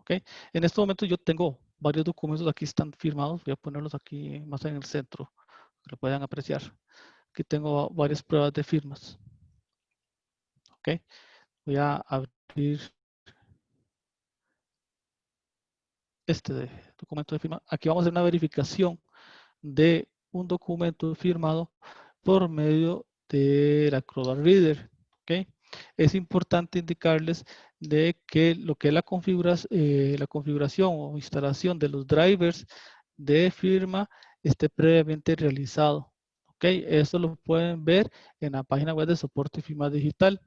¿ok? En este momento yo tengo varios documentos aquí están firmados. Voy a ponerlos aquí más en el centro, que lo puedan apreciar. Aquí tengo varias pruebas de firmas. ¿ok? Voy a abrir este documento de firma. Aquí vamos a hacer una verificación de un documento firmado por medio de la Acrobat Reader. ¿ok? Es importante indicarles de que lo que es la, eh, la configuración o instalación de los drivers de firma esté previamente realizado. ¿ok? Eso lo pueden ver en la página web de soporte firma digital.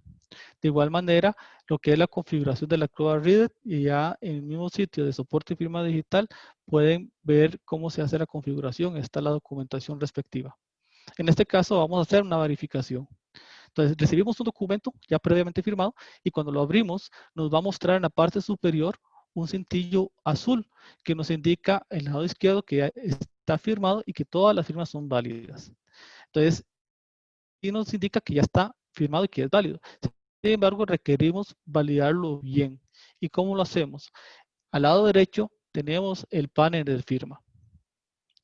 De igual manera, lo que es la configuración de la Acrobat Reader y ya en el mismo sitio de soporte y firma digital pueden ver cómo se hace la configuración. Está la documentación respectiva. En este caso vamos a hacer una verificación. Entonces recibimos un documento ya previamente firmado y cuando lo abrimos nos va a mostrar en la parte superior un cintillo azul que nos indica el lado izquierdo que está firmado y que todas las firmas son válidas. Entonces, y nos indica que ya está firmado y que es válido. Sin embargo, requerimos validarlo bien. ¿Y cómo lo hacemos? Al lado derecho tenemos el panel de firma.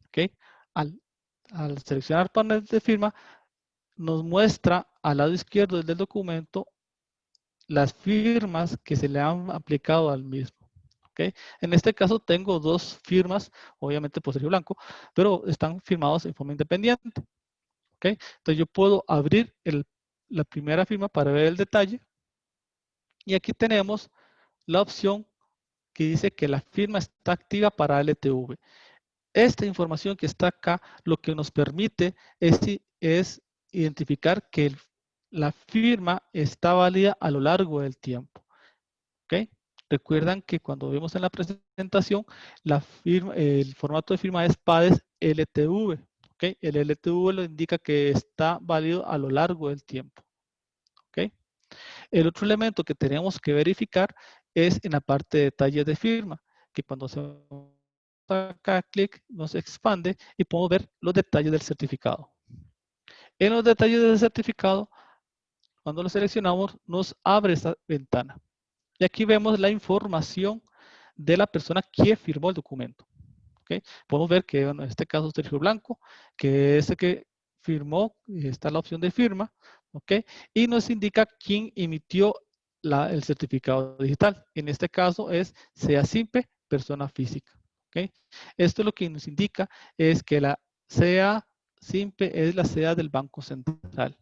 ¿Ok? Al, al seleccionar panel de firma, nos muestra al lado izquierdo del documento las firmas que se le han aplicado al mismo. ¿ok? En este caso tengo dos firmas, obviamente por serio blanco, pero están firmados en forma independiente. ¿ok? Entonces yo puedo abrir el, la primera firma para ver el detalle. Y aquí tenemos la opción que dice que la firma está activa para LTV. Esta información que está acá lo que nos permite es, es identificar que la firma está válida a lo largo del tiempo. Recuerdan que cuando vimos en la presentación, el formato de firma es PADES LTV. El LTV lo indica que está válido a lo largo del tiempo. El otro elemento que tenemos que verificar es en la parte de detalles de firma, que cuando se acá clic nos expande y podemos ver los detalles del certificado. En los detalles del certificado, cuando lo seleccionamos, nos abre esta ventana. Y aquí vemos la información de la persona que firmó el documento. ¿okay? Podemos ver que en este caso Sergio Blanco, que es el que firmó, está la opción de firma, ¿ok? Y nos indica quién emitió el certificado digital. En este caso es SEA SIMPE, persona física. ¿ok? ¿ok? Esto lo que nos indica es que la CA simple es la CA del Banco Central.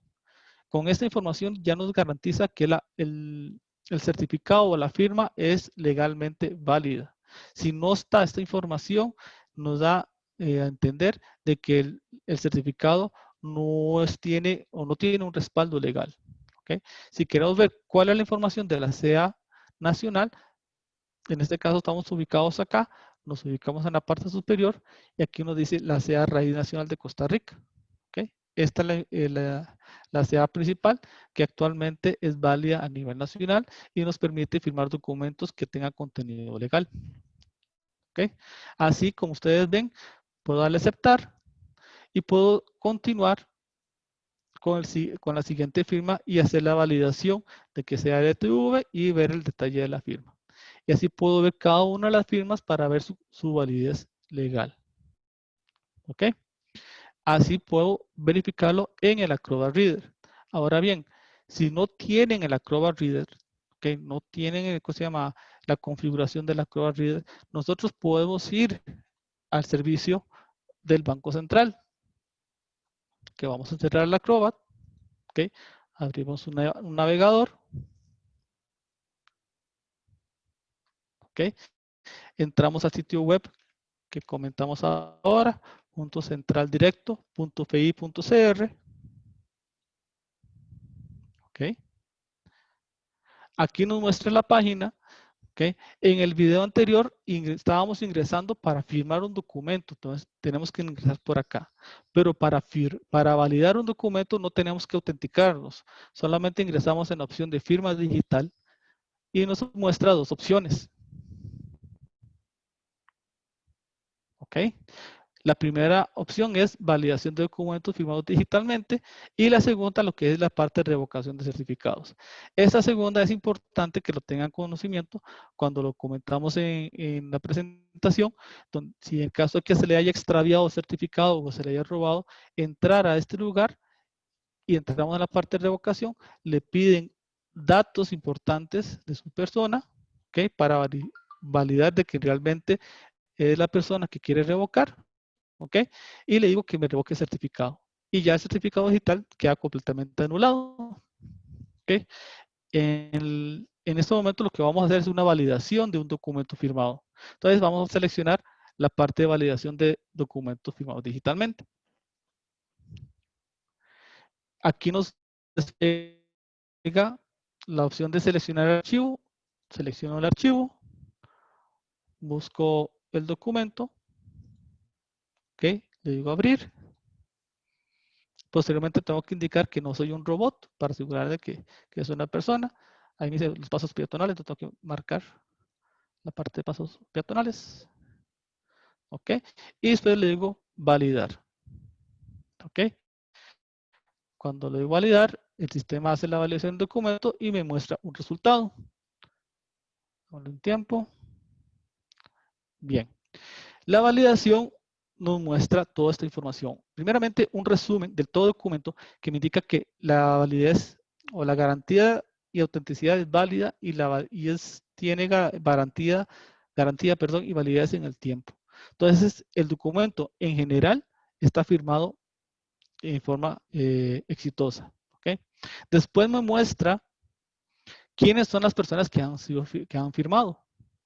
Con esta información ya nos garantiza que el, el certificado o la firma es legalmente válida. Si no está esta información, nos da eh, a entender de que el, el certificado no es, tiene o no tiene un respaldo legal. ¿okay? Si queremos ver cuál es la información de la CA nacional, en este caso estamos ubicados acá, nos ubicamos en la parte superior y aquí nos dice la CA Raíz Nacional de Costa Rica. Esta es la, eh, la CA principal que actualmente es válida a nivel nacional y nos permite firmar documentos que tengan contenido legal. Así como ustedes ven, puedo darle aceptar y puedo continuar con la siguiente firma y hacer la validación de que sea LTV y ver el detalle de la firma. Y así puedo ver cada una de las firmas para ver su, su validez legal. ¿Ok? Así puedo verificarlo en el Acrobat Reader. Ahora bien, si no tienen el Acrobat Reader, que no tienen ¿cómo se llama? la configuración del Acrobat Reader, nosotros podemos ir al servicio del Banco Central. Que vamos a cerrar el Acrobat. ¿ok? Abrimos un navegador. ¿Ok? Entramos al sitio web que comentamos ahora, punto central. ¿ok? Aquí nos muestra la página ¿okay? En el video anterior estábamos ingresando para firmar un documento, entonces tenemos que ingresar por acá. Pero para, para validar un documento no tenemos que autenticarnos, solamente ingresamos en la opción de firma digital y nos muestra dos opciones. ¿Ok? La primera opción es validación de documentos firmados digitalmente y la segunda lo que es la parte de revocación de certificados. Esta segunda es importante que lo tengan conocimiento cuando lo comentamos en, la presentación, donde, si en caso de que se le haya extraviado certificado o se le haya robado, entrar a este lugar y entramos en la parte de revocación, le piden datos importantes de su persona. Para validar de que realmente es la persona que quiere revocar ¿ok? Y le digo que me revoque el certificado. Y ya el certificado digital queda completamente anulado, ¿ok? En, en este momento lo que vamos a hacer es una validación de un documento firmado. Entonces vamos a seleccionar la parte de validación de documentos firmados digitalmente. Aquí nos llega la opción de seleccionar el archivo. Selecciono el archivo. Busco el documento. Ok, le digo abrir. Posteriormente tengo que indicar que no soy un robot para asegurar de que, que es una persona. Ahí me dice los pasos peatonales, entonces tengo que marcar la parte de pasos peatonales. Ok, y después le digo validar. Ok, cuando le digo validar, el sistema hace la validación del documento y me muestra un resultado. Con un tiempo. Bien. La validación nos muestra toda esta información. Primeramente, un resumen del todo documento que me indica que la validez o la garantía y autenticidad es válida y, la, y es, tiene garantía, garantía perdón, y validez en el tiempo. Entonces, el documento en general está firmado en forma eh, exitosa. ¿okay? Después me muestra quiénes son las personas que han, sido, que han firmado.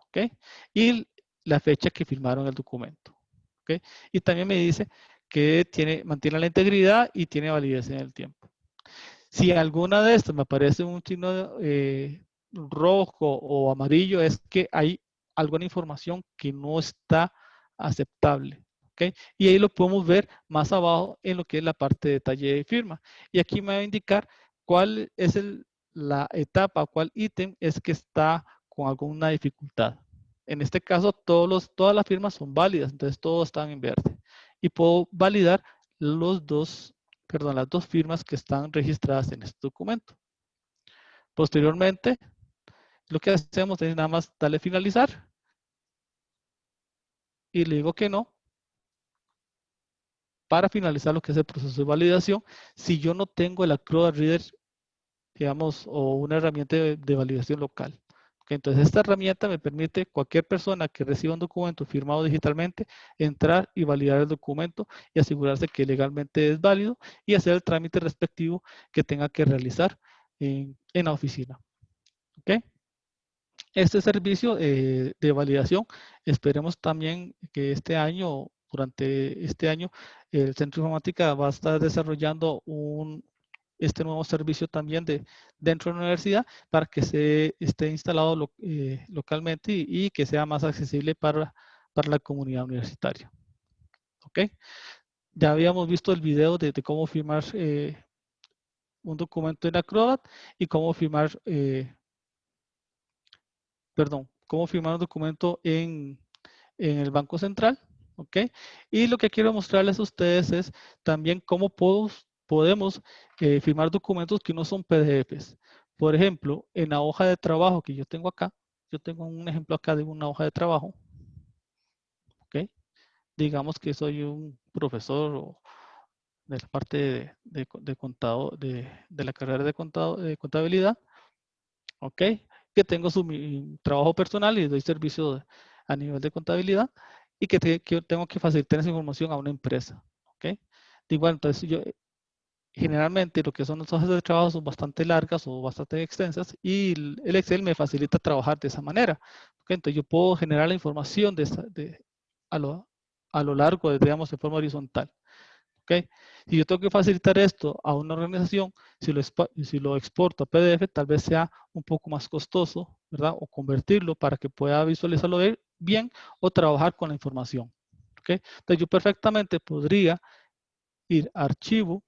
¿okay? Y la fecha que firmaron el documento. Y también me dice que tiene, mantiene la integridad y tiene validez en el tiempo. Si alguna de estas me aparece un signo eh, rojo o amarillo, es que hay alguna información que no está aceptable. ¿okay? Y ahí lo podemos ver más abajo en lo que es la parte de detalle de firma. Y aquí me va a indicar cuál es la etapa, cuál ítem es que está con alguna dificultad. En este caso, todas las firmas son válidas, entonces todos están en verde. Y puedo validar las dos firmas que están registradas en este documento. Posteriormente, lo que hacemos es nada más darle finalizar. Y le digo que no. Para finalizar lo que es el proceso de validación, si yo no tengo el Acrobat Reader, digamos, o una herramienta de validación local. Entonces, esta herramienta me permite cualquier persona que reciba un documento firmado digitalmente entrar y validar el documento y asegurarse que legalmente es válido y hacer el trámite respectivo que tenga que realizar en, la oficina. ¿Ok? Este servicio eh, de validación, esperemos también que este año, durante este año, el Centro de Informática va a estar desarrollando un, este nuevo servicio también de, dentro de la universidad para que se esté instalado eh, localmente y, que sea más accesible para, para la comunidad universitaria. ¿Ok? Ya habíamos visto el video de, cómo firmar eh, un documento en Acrobat y cómo firmar perdón, cómo firmar un documento en, el Banco Central, ¿ok? Y lo que quiero mostrarles a ustedes es también cómo podemos eh, firmar documentos que no son PDFs. Por ejemplo, en la hoja de trabajo que yo tengo acá, yo tengo un ejemplo acá de una hoja de trabajo, ¿ok? Digamos que soy un profesor de la parte de, de, contado, de, la carrera de, contado, de contabilidad, ¿ok? que tengo su trabajo personal y doy servicio a nivel de contabilidad y que, tengo que facilitar esa información a una empresa. ¿ok? De igual, entonces yo generalmente lo que son las hojas de trabajo son bastante largas o bastante extensas y el Excel me facilita trabajar de esa manera. ¿ok? Entonces yo puedo generar la información de, de a, lo, a lo largo, digamos, de forma horizontal. Si yo tengo que facilitar esto a una organización, si lo, si lo exporto a PDF, tal vez sea un poco más costoso, ¿verdad? O convertirlo para que pueda visualizarlo bien o trabajar con la información. ¿ok? Entonces yo perfectamente podría ir a archivo.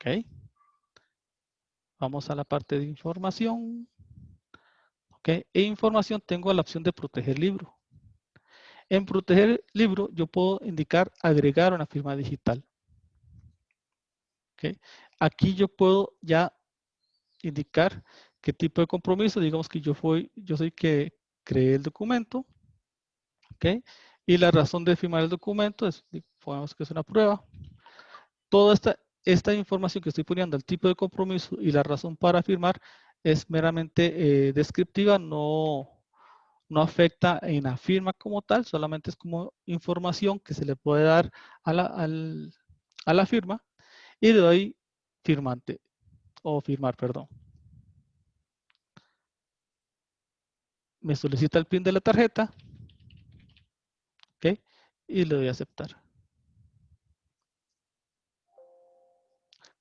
¿Ok? Vamos a la parte de información. ¿ok? E información tengo la opción de proteger libro. En proteger libro, yo puedo indicar agregar una firma digital. Aquí yo puedo ya indicar qué tipo de compromiso, digamos que yo, fui, yo soy que creé el documento, y la razón de firmar el documento es, digamos que es una prueba. Toda esta, esta información que estoy poniendo, el tipo de compromiso y la razón para firmar, es meramente eh, descriptiva, no, no afecta en la firma como tal, solamente es como información que se le puede dar a la, firma y le doy firmante o firmar, perdón. Me solicita el PIN de la tarjeta. ¿Ok? Y le doy a aceptar.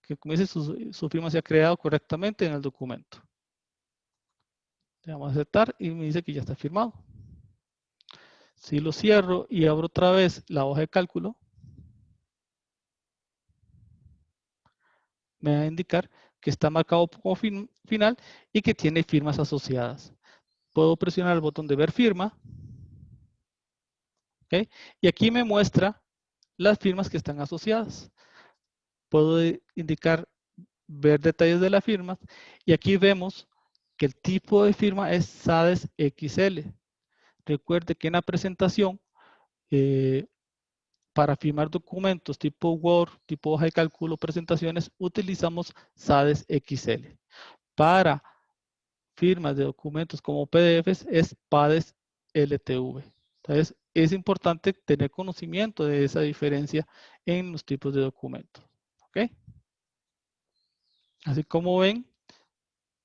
Que como dice, su, su firma se ha creado correctamente en el documento. Le damos a aceptar y me dice que ya está firmado. Si lo cierro y abro otra vez la hoja de cálculo, me va a indicar que está marcado como final y que tiene firmas asociadas. Puedo presionar el botón de ver firma. Y aquí me muestra las firmas que están asociadas. Puedo indicar ver detalles de la firma y aquí vemos que el tipo de firma es SADES XL. Recuerde que en la presentación, eh, para firmar documentos tipo Word, tipo hoja de cálculo, presentaciones, utilizamos SADES XL. Para firmas de documentos como PDFs es PADES LTV. Entonces, es importante tener conocimiento de esa diferencia en los tipos de documentos. ¿Ok? Así como ven,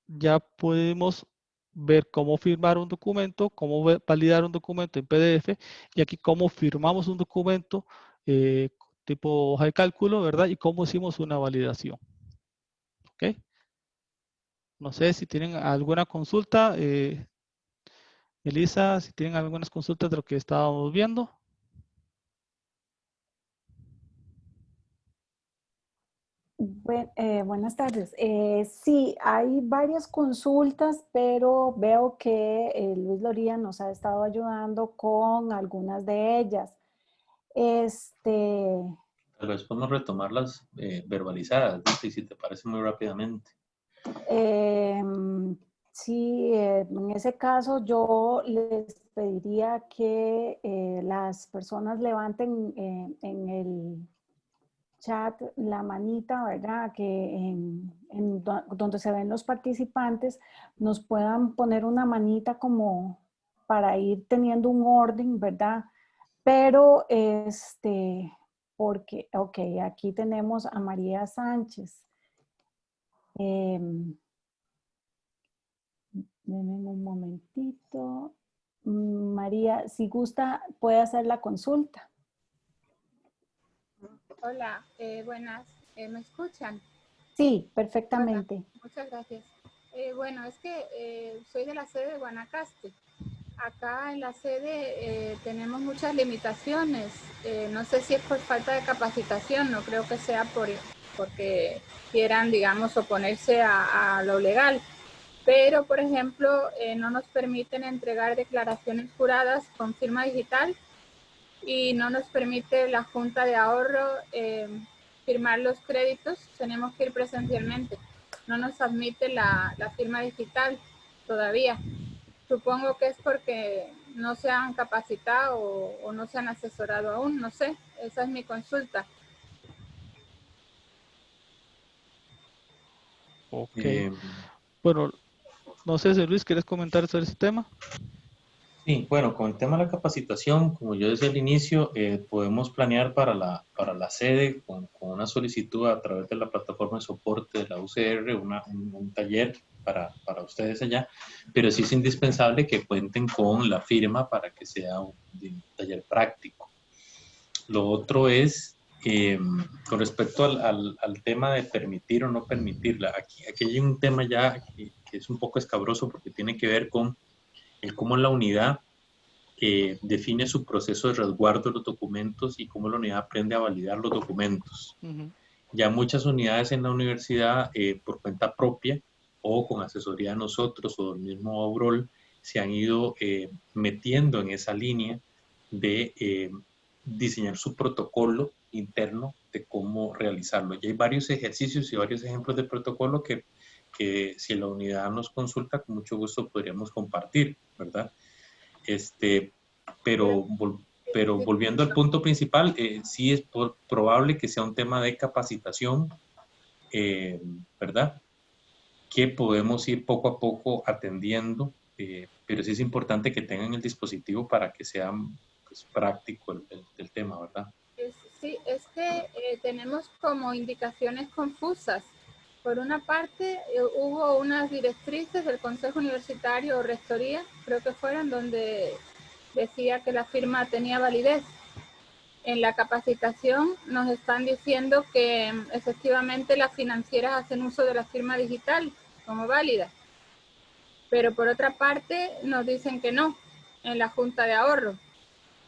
ya podemos ver cómo firmar un documento, cómo validar un documento en PDF y aquí cómo firmamos un documento eh, tipo hoja de cálculo, ¿verdad? Y cómo hicimos una validación. ¿Ok? No sé si tienen alguna consulta. Eh, Elisa, si tienen algunas consultas de lo que estábamos viendo. Eh, buenas tardes. Eh, sí, hay varias consultas, pero veo que eh, Luis Loría nos ha estado ayudando con algunas de ellas. Este... Tal vez podemos retomarlas verbalizadas, si te parece muy rápidamente. Em, sí, en ese caso yo les pediría que las personas levanten en el chat la manita, ¿verdad? Que en, en donde se ven los participantes nos puedan poner una manita como para ir teniendo un orden, ¿verdad? Pero, este, porque, ok, aquí tenemos a María Sánchez. Eh, un momentito. María, si gusta, puede hacer la consulta. Hola, eh, buenas. Eh, ¿Me escuchan? Sí, perfectamente. muchas gracias. Eh, bueno, es que soy de la sede de Guanacaste. Acá en la sede tenemos muchas limitaciones. no sé si es por falta de capacitación, no creo que sea por porque quieran, digamos, oponerse a, a lo legal. Pero, por ejemplo, no nos permiten entregar declaraciones juradas con firma digital y no nos permite la Junta de Ahorro eh, firmar los créditos, tenemos que ir presencialmente. No nos admite la, la, firma digital todavía. Supongo que es porque no se han capacitado o, no se han asesorado aún, no sé. Esa es mi consulta. Ok. Eh, bueno, no sé si Luis, ¿quieres comentar sobre ese tema? Sí, bueno, con el tema de la capacitación, como yo decía al inicio, eh, podemos planear para la, para la sede con, una solicitud a través de la plataforma de soporte de la UCR, un, taller para, para, ustedes allá, pero sí es indispensable que cuenten con la firma para que sea un, taller práctico. Lo otro es, eh, con respecto al, al, tema de permitir o no permitirla, aquí, aquí hay un tema ya que, que es un poco escabroso porque tiene que ver con el cómo la unidad eh, define su proceso de resguardo de los documentos y cómo la unidad aprende a validar los documentos. Ya muchas unidades en la universidad, eh, por cuenta propia o con asesoría de nosotros o del mismo Obrol, se han ido eh, metiendo en esa línea de diseñar su protocolo interno de cómo realizarlo. Y hay varios ejercicios y varios ejemplos de protocolo que que si la unidad nos consulta, con mucho gusto podríamos compartir, ¿verdad? Este, pero, pero volviendo al punto principal, eh, sí es probable que sea un tema de capacitación, eh, ¿verdad? Que podemos ir poco a poco atendiendo, eh, pero sí es importante que tengan el dispositivo para que sea pues, práctico el, el, tema, ¿verdad? Sí, es que tenemos como indicaciones confusas por una parte, eh, hubo unas directrices del Consejo Universitario o Rectoría, creo que fueron, donde decía que la firma tenía validez. En la capacitación nos están diciendo que mm, efectivamente las financieras hacen uso de la firma digital como válida. Pero por otra parte nos dicen que no en la Junta de Ahorro.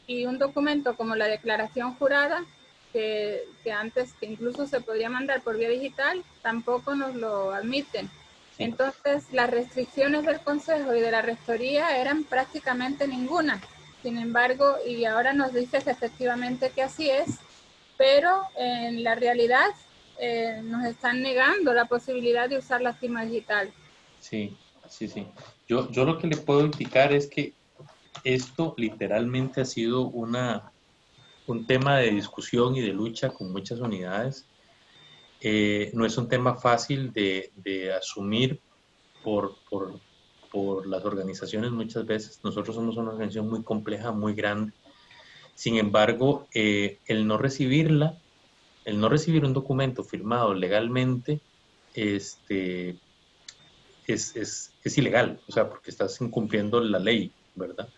Y un documento como la declaración jurada que, antes, que incluso se podría mandar por vía digital, tampoco nos lo admiten. Entonces, las restricciones del Consejo y de la Rectoría eran prácticamente ninguna. Sin embargo, y ahora nos dice que efectivamente que así es, pero en la realidad eh, nos están negando la posibilidad de usar la firma digital. Sí, sí, sí. Yo, yo lo que le puedo indicar es que esto literalmente ha sido una, un tema de discusión y de lucha con muchas unidades. Eh, no es un tema fácil de, asumir por, las organizaciones muchas veces. Nosotros somos una organización muy compleja, muy grande. Sin embargo, eh, el no recibirla, el no recibir un documento firmado legalmente, este, es, es, es ilegal, o sea, porque estás incumpliendo la ley, ¿verdad?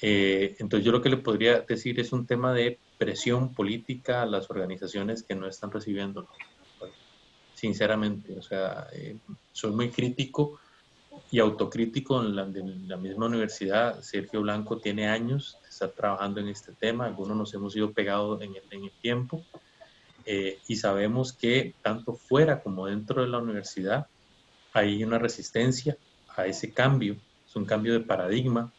Eh, entonces yo lo que le podría decir es un tema de presión política a las organizaciones que no están recibiendo. Sinceramente, o sea, eh, soy muy crítico y autocrítico en la, la, misma universidad. Sergio Blanco tiene años de estar trabajando en este tema, algunos nos hemos ido pegados en el, en el tiempo eh, y sabemos que tanto fuera como dentro de la universidad hay una resistencia a ese cambio, es un cambio de paradigma,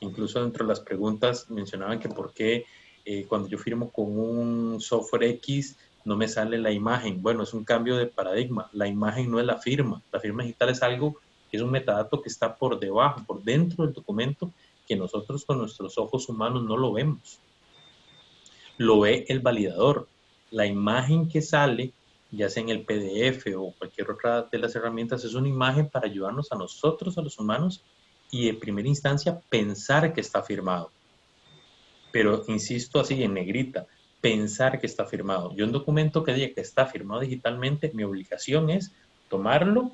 Incluso dentro de las preguntas mencionaban que por qué eh, cuando yo firmo con un software X no me sale la imagen. Bueno, es un cambio de paradigma. La imagen no es la firma. La firma digital es algo, es un metadato que está por debajo, por dentro del documento, que nosotros con nuestros ojos humanos no lo vemos. Lo ve el validador. la imagen que sale, ya sea en el PDF o cualquier otra de las herramientas, es una imagen para ayudarnos a nosotros, a los humanos, y en primera instancia pensar que está firmado. Pero insisto así en negrita, pensar que está firmado. Yo un documento que diga que está firmado digitalmente, mi obligación es tomarlo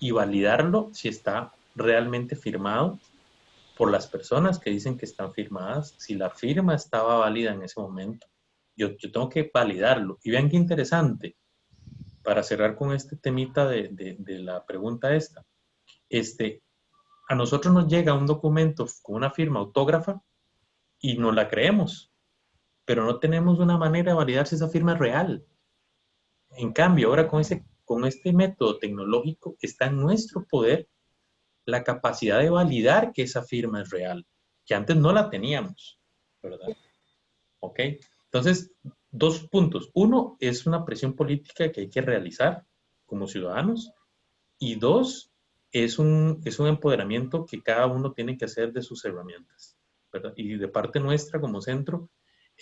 y validarlo si está realmente firmado por las personas que dicen que están firmadas, si la firma estaba válida en ese momento. Yo, yo tengo que validarlo. Y vean qué interesante, para cerrar con este temita de, de, de la pregunta esta, este, a nosotros nos llega un documento con una firma autógrafa y no la creemos, pero no tenemos una manera de validar si esa firma es real. En cambio, ahora con, ese, con este método tecnológico está en nuestro poder la capacidad de validar que esa firma es real, que antes no la teníamos, ¿verdad? ¿Ok? Entonces, dos puntos. Uno, es una presión política que hay que realizar como ciudadanos. Y dos, es un, es un empoderamiento que cada uno tiene que hacer de sus herramientas. Y de parte nuestra como centro,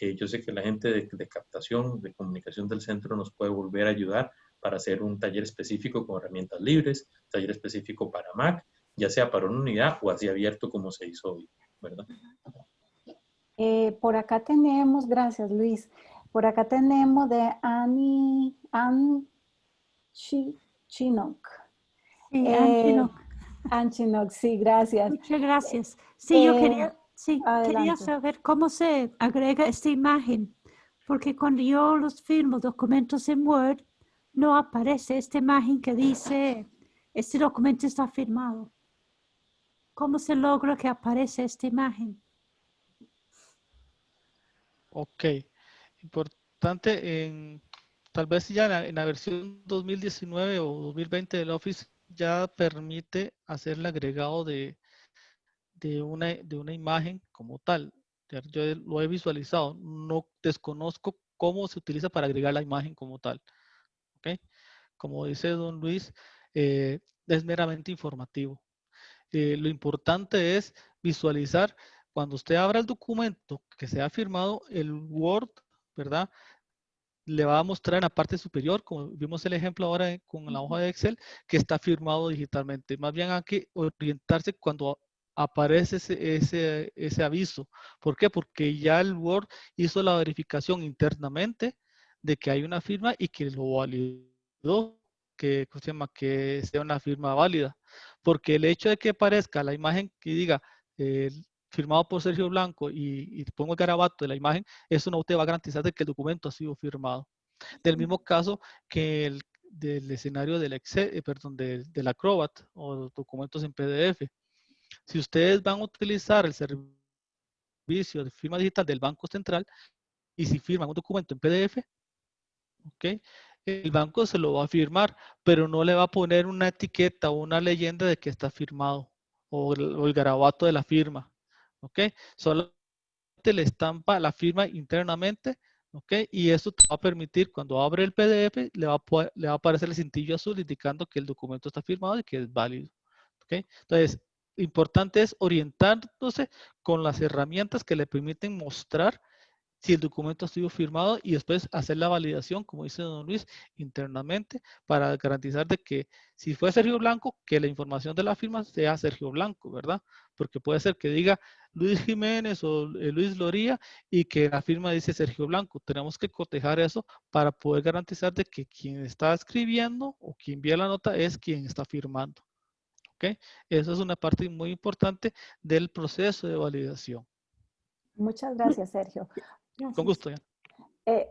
eh, yo sé que la gente de, captación, de comunicación del centro nos puede volver a ayudar para hacer un taller específico con herramientas libres, taller específico para Mac, ya sea para una unidad o así abierto como se hizo hoy, ¿verdad? Eh, por acá tenemos, gracias Luis, por acá tenemos de Annie, Ann Chinook. Sí, eh, Ann Chinook, sí, gracias. Muchas gracias. Sí, yo quería, sí, quería saber cómo se agrega esta imagen, porque cuando yo los firmo documentos en Word, no aparece esta imagen que dice, este documento está firmado. ¿Cómo se logra que aparece esta imagen? Ok, importante, en, tal vez ya en la, en la, versión 2019 o 2020 del Office ya permite hacer el agregado de, de, una, de una imagen como tal. Yo lo he visualizado, no desconozco cómo se utiliza para agregar la imagen como tal. ¿Ok? Como dice don Luis, eh, es meramente informativo. Eh, lo importante es visualizar cuando usted abra el documento que se ha firmado, el Word, ¿verdad? Le va a mostrar en la parte superior, como vimos el ejemplo ahora con la hoja de Excel, que está firmado digitalmente. Más bien hay que orientarse cuando aparece ese, ese, ese aviso. ¿Por qué? Porque ya el Word hizo la verificación internamente de que hay una firma y que lo validó, que, se llama? que sea una firma válida porque el hecho de que aparezca la imagen que diga eh, firmado por Sergio Blanco y, y, pongo el garabato de la imagen, eso no te va a garantizar de que el documento ha sido firmado. Del mismo caso que el del escenario del Excel, eh, perdón, del, del Acrobat o documentos en PDF. Si ustedes van a utilizar el servicio de firma digital del Banco Central y si firman un documento en PDF, ¿ok? el banco se lo va a firmar, pero no le va a poner una etiqueta o una leyenda de que está firmado o el, o el garabato de la firma. ¿Ok? Solamente le estampa la firma internamente. ¿Ok? Y eso te va a permitir, cuando abre el PDF, le va a, aparecer el cintillo azul indicando que el documento está firmado y que es válido. ¿Ok? Entonces, importante es orientándose con las herramientas que le permiten mostrar si el documento sido firmado y después hacer la validación, como dice don Luis, internamente para garantizar de que si fue Sergio Blanco, que la información de la firma sea Sergio Blanco, ¿verdad? Porque puede ser que diga Luis Jiménez o eh, Luis Loría y que la firma dice Sergio Blanco. Tenemos que cotejar eso para poder garantizar de que quien está escribiendo o quien envía la nota es quien está firmando. ¿Ok? Eso es una parte muy importante del proceso de validación. Muchas gracias, Sergio. Con gusto. Ya. Eh,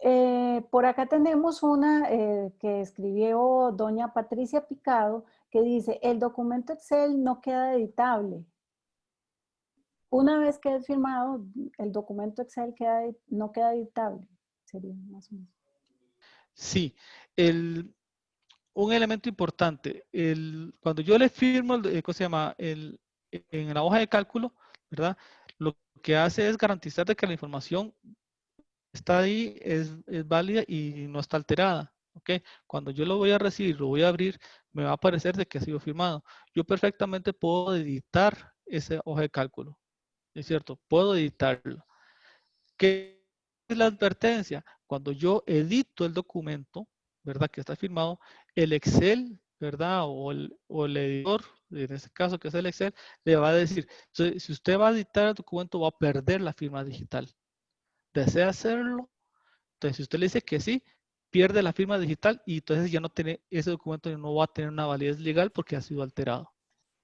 eh, por acá tenemos una eh, que escribió doña Patricia Picado que dice, el documento Excel no queda editable. Una vez que es firmado, el documento Excel queda, no queda editable. Sería más o menos. Sí, el, un elemento importante, el, cuando yo le firmo, el, ¿cómo se llama? El, en la hoja de cálculo, ¿verdad? Lo que hace es garantizar de que la información está ahí, es, es válida y no está alterada. ¿ok? Cuando yo lo voy a recibir, lo voy a abrir, me va a aparecer de que ha sido firmado. Yo perfectamente puedo editar esa hoja de cálculo, ¿es cierto? Puedo editarlo. ¿Qué es la advertencia? Cuando yo edito el documento, ¿verdad? Que está firmado, el Excel, ¿verdad? O el, o el editor, en este caso que es el Excel, le va a decir, si usted va a editar el documento va a perder la firma digital. ¿Desea hacerlo? Entonces, si usted le dice que sí, pierde la firma digital y entonces ya no tiene, ese documento no va a tener una validez legal porque ha sido alterado.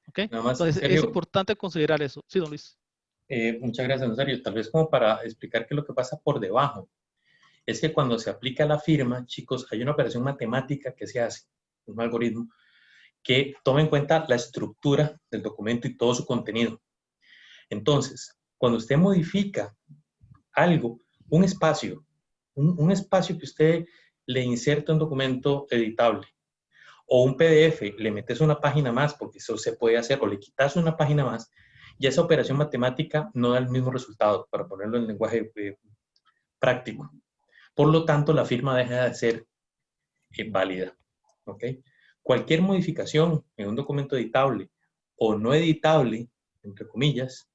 ¿Ok? entonces, es importante considerar eso. Sí, don Luis. Eh, muchas gracias, Nazario. Tal vez como para explicar qué es lo que pasa por debajo es que cuando se aplica la firma, chicos, hay una operación matemática que se hace, un algoritmo, que toma en cuenta la estructura del documento y todo su contenido. Entonces, cuando usted modifica algo, un espacio, un, espacio que usted le inserta un documento editable, o un PDF, le metes una página más, porque eso se puede hacer, o le quitas una página más, y esa operación matemática no da el mismo resultado, para ponerlo en lenguaje eh, práctico. Por lo tanto, la firma deja de ser eh, válida. Cualquier modificación en un documento editable o no editable, entre comillas,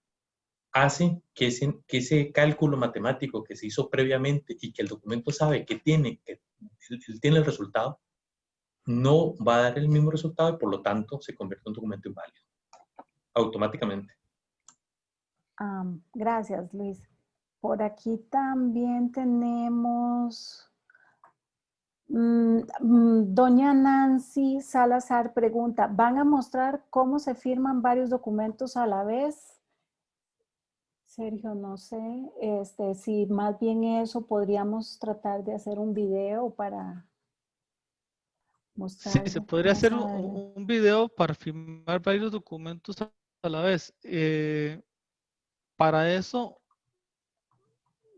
hace que ese, que ese cálculo matemático que se hizo previamente y que el documento sabe que tiene, que tiene el resultado, no va a dar el mismo resultado y por lo tanto se convierte en un documento inválido, automáticamente. gracias, Luis. Por aquí también tenemos... Mm, mm, doña Nancy Salazar pregunta, ¿van a mostrar cómo se firman varios documentos a la vez? Sergio, no sé, este, si más bien eso podríamos tratar de hacer un video para mostrar. Sí, se podría hacer un, video para firmar varios documentos a la vez. Eh, para eso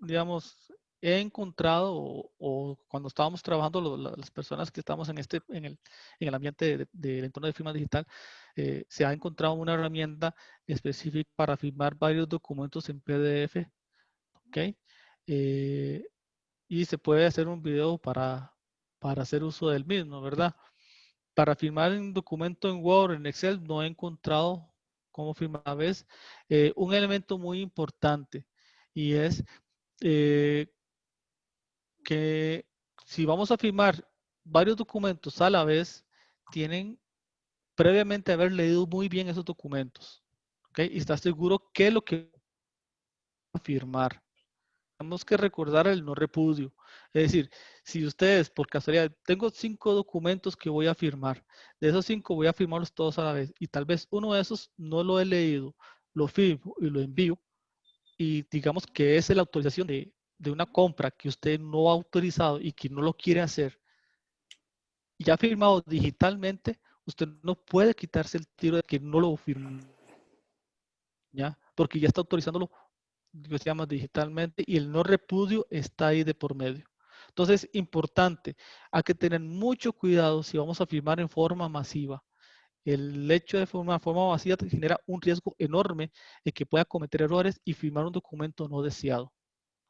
digamos, he encontrado o, cuando estábamos trabajando las personas que estamos en este en el, en el ambiente del entorno de firma digital eh, se ha encontrado una herramienta específica para firmar varios documentos en PDF ok eh, y se puede hacer un video para para hacer uso del mismo verdad para firmar un documento en Word en Excel no he encontrado cómo firmar a eh, un elemento muy importante y es eh, que si vamos a firmar varios documentos a la vez, tienen previamente haber leído muy bien esos documentos. ¿okay? Y está seguro qué lo que va a firmar. Tenemos que recordar el no repudio. Es decir, si ustedes por casualidad, tengo cinco documentos que voy a firmar. De esos cinco voy a firmarlos todos a la vez. Y tal vez uno de esos no lo he leído, lo firmo y lo envío y digamos que es la autorización de, una compra que usted no ha autorizado y que no lo quiere hacer, ya firmado digitalmente, usted no puede quitarse el tiro de que no lo firmó. ¿Ya? Porque ya está autorizándolo, llama digitalmente, y el no repudio está ahí de por medio. Entonces, importante, hay que tener mucho cuidado si vamos a firmar en forma masiva el hecho de formar forma vacía genera un riesgo enorme de que pueda cometer errores y firmar un documento no deseado.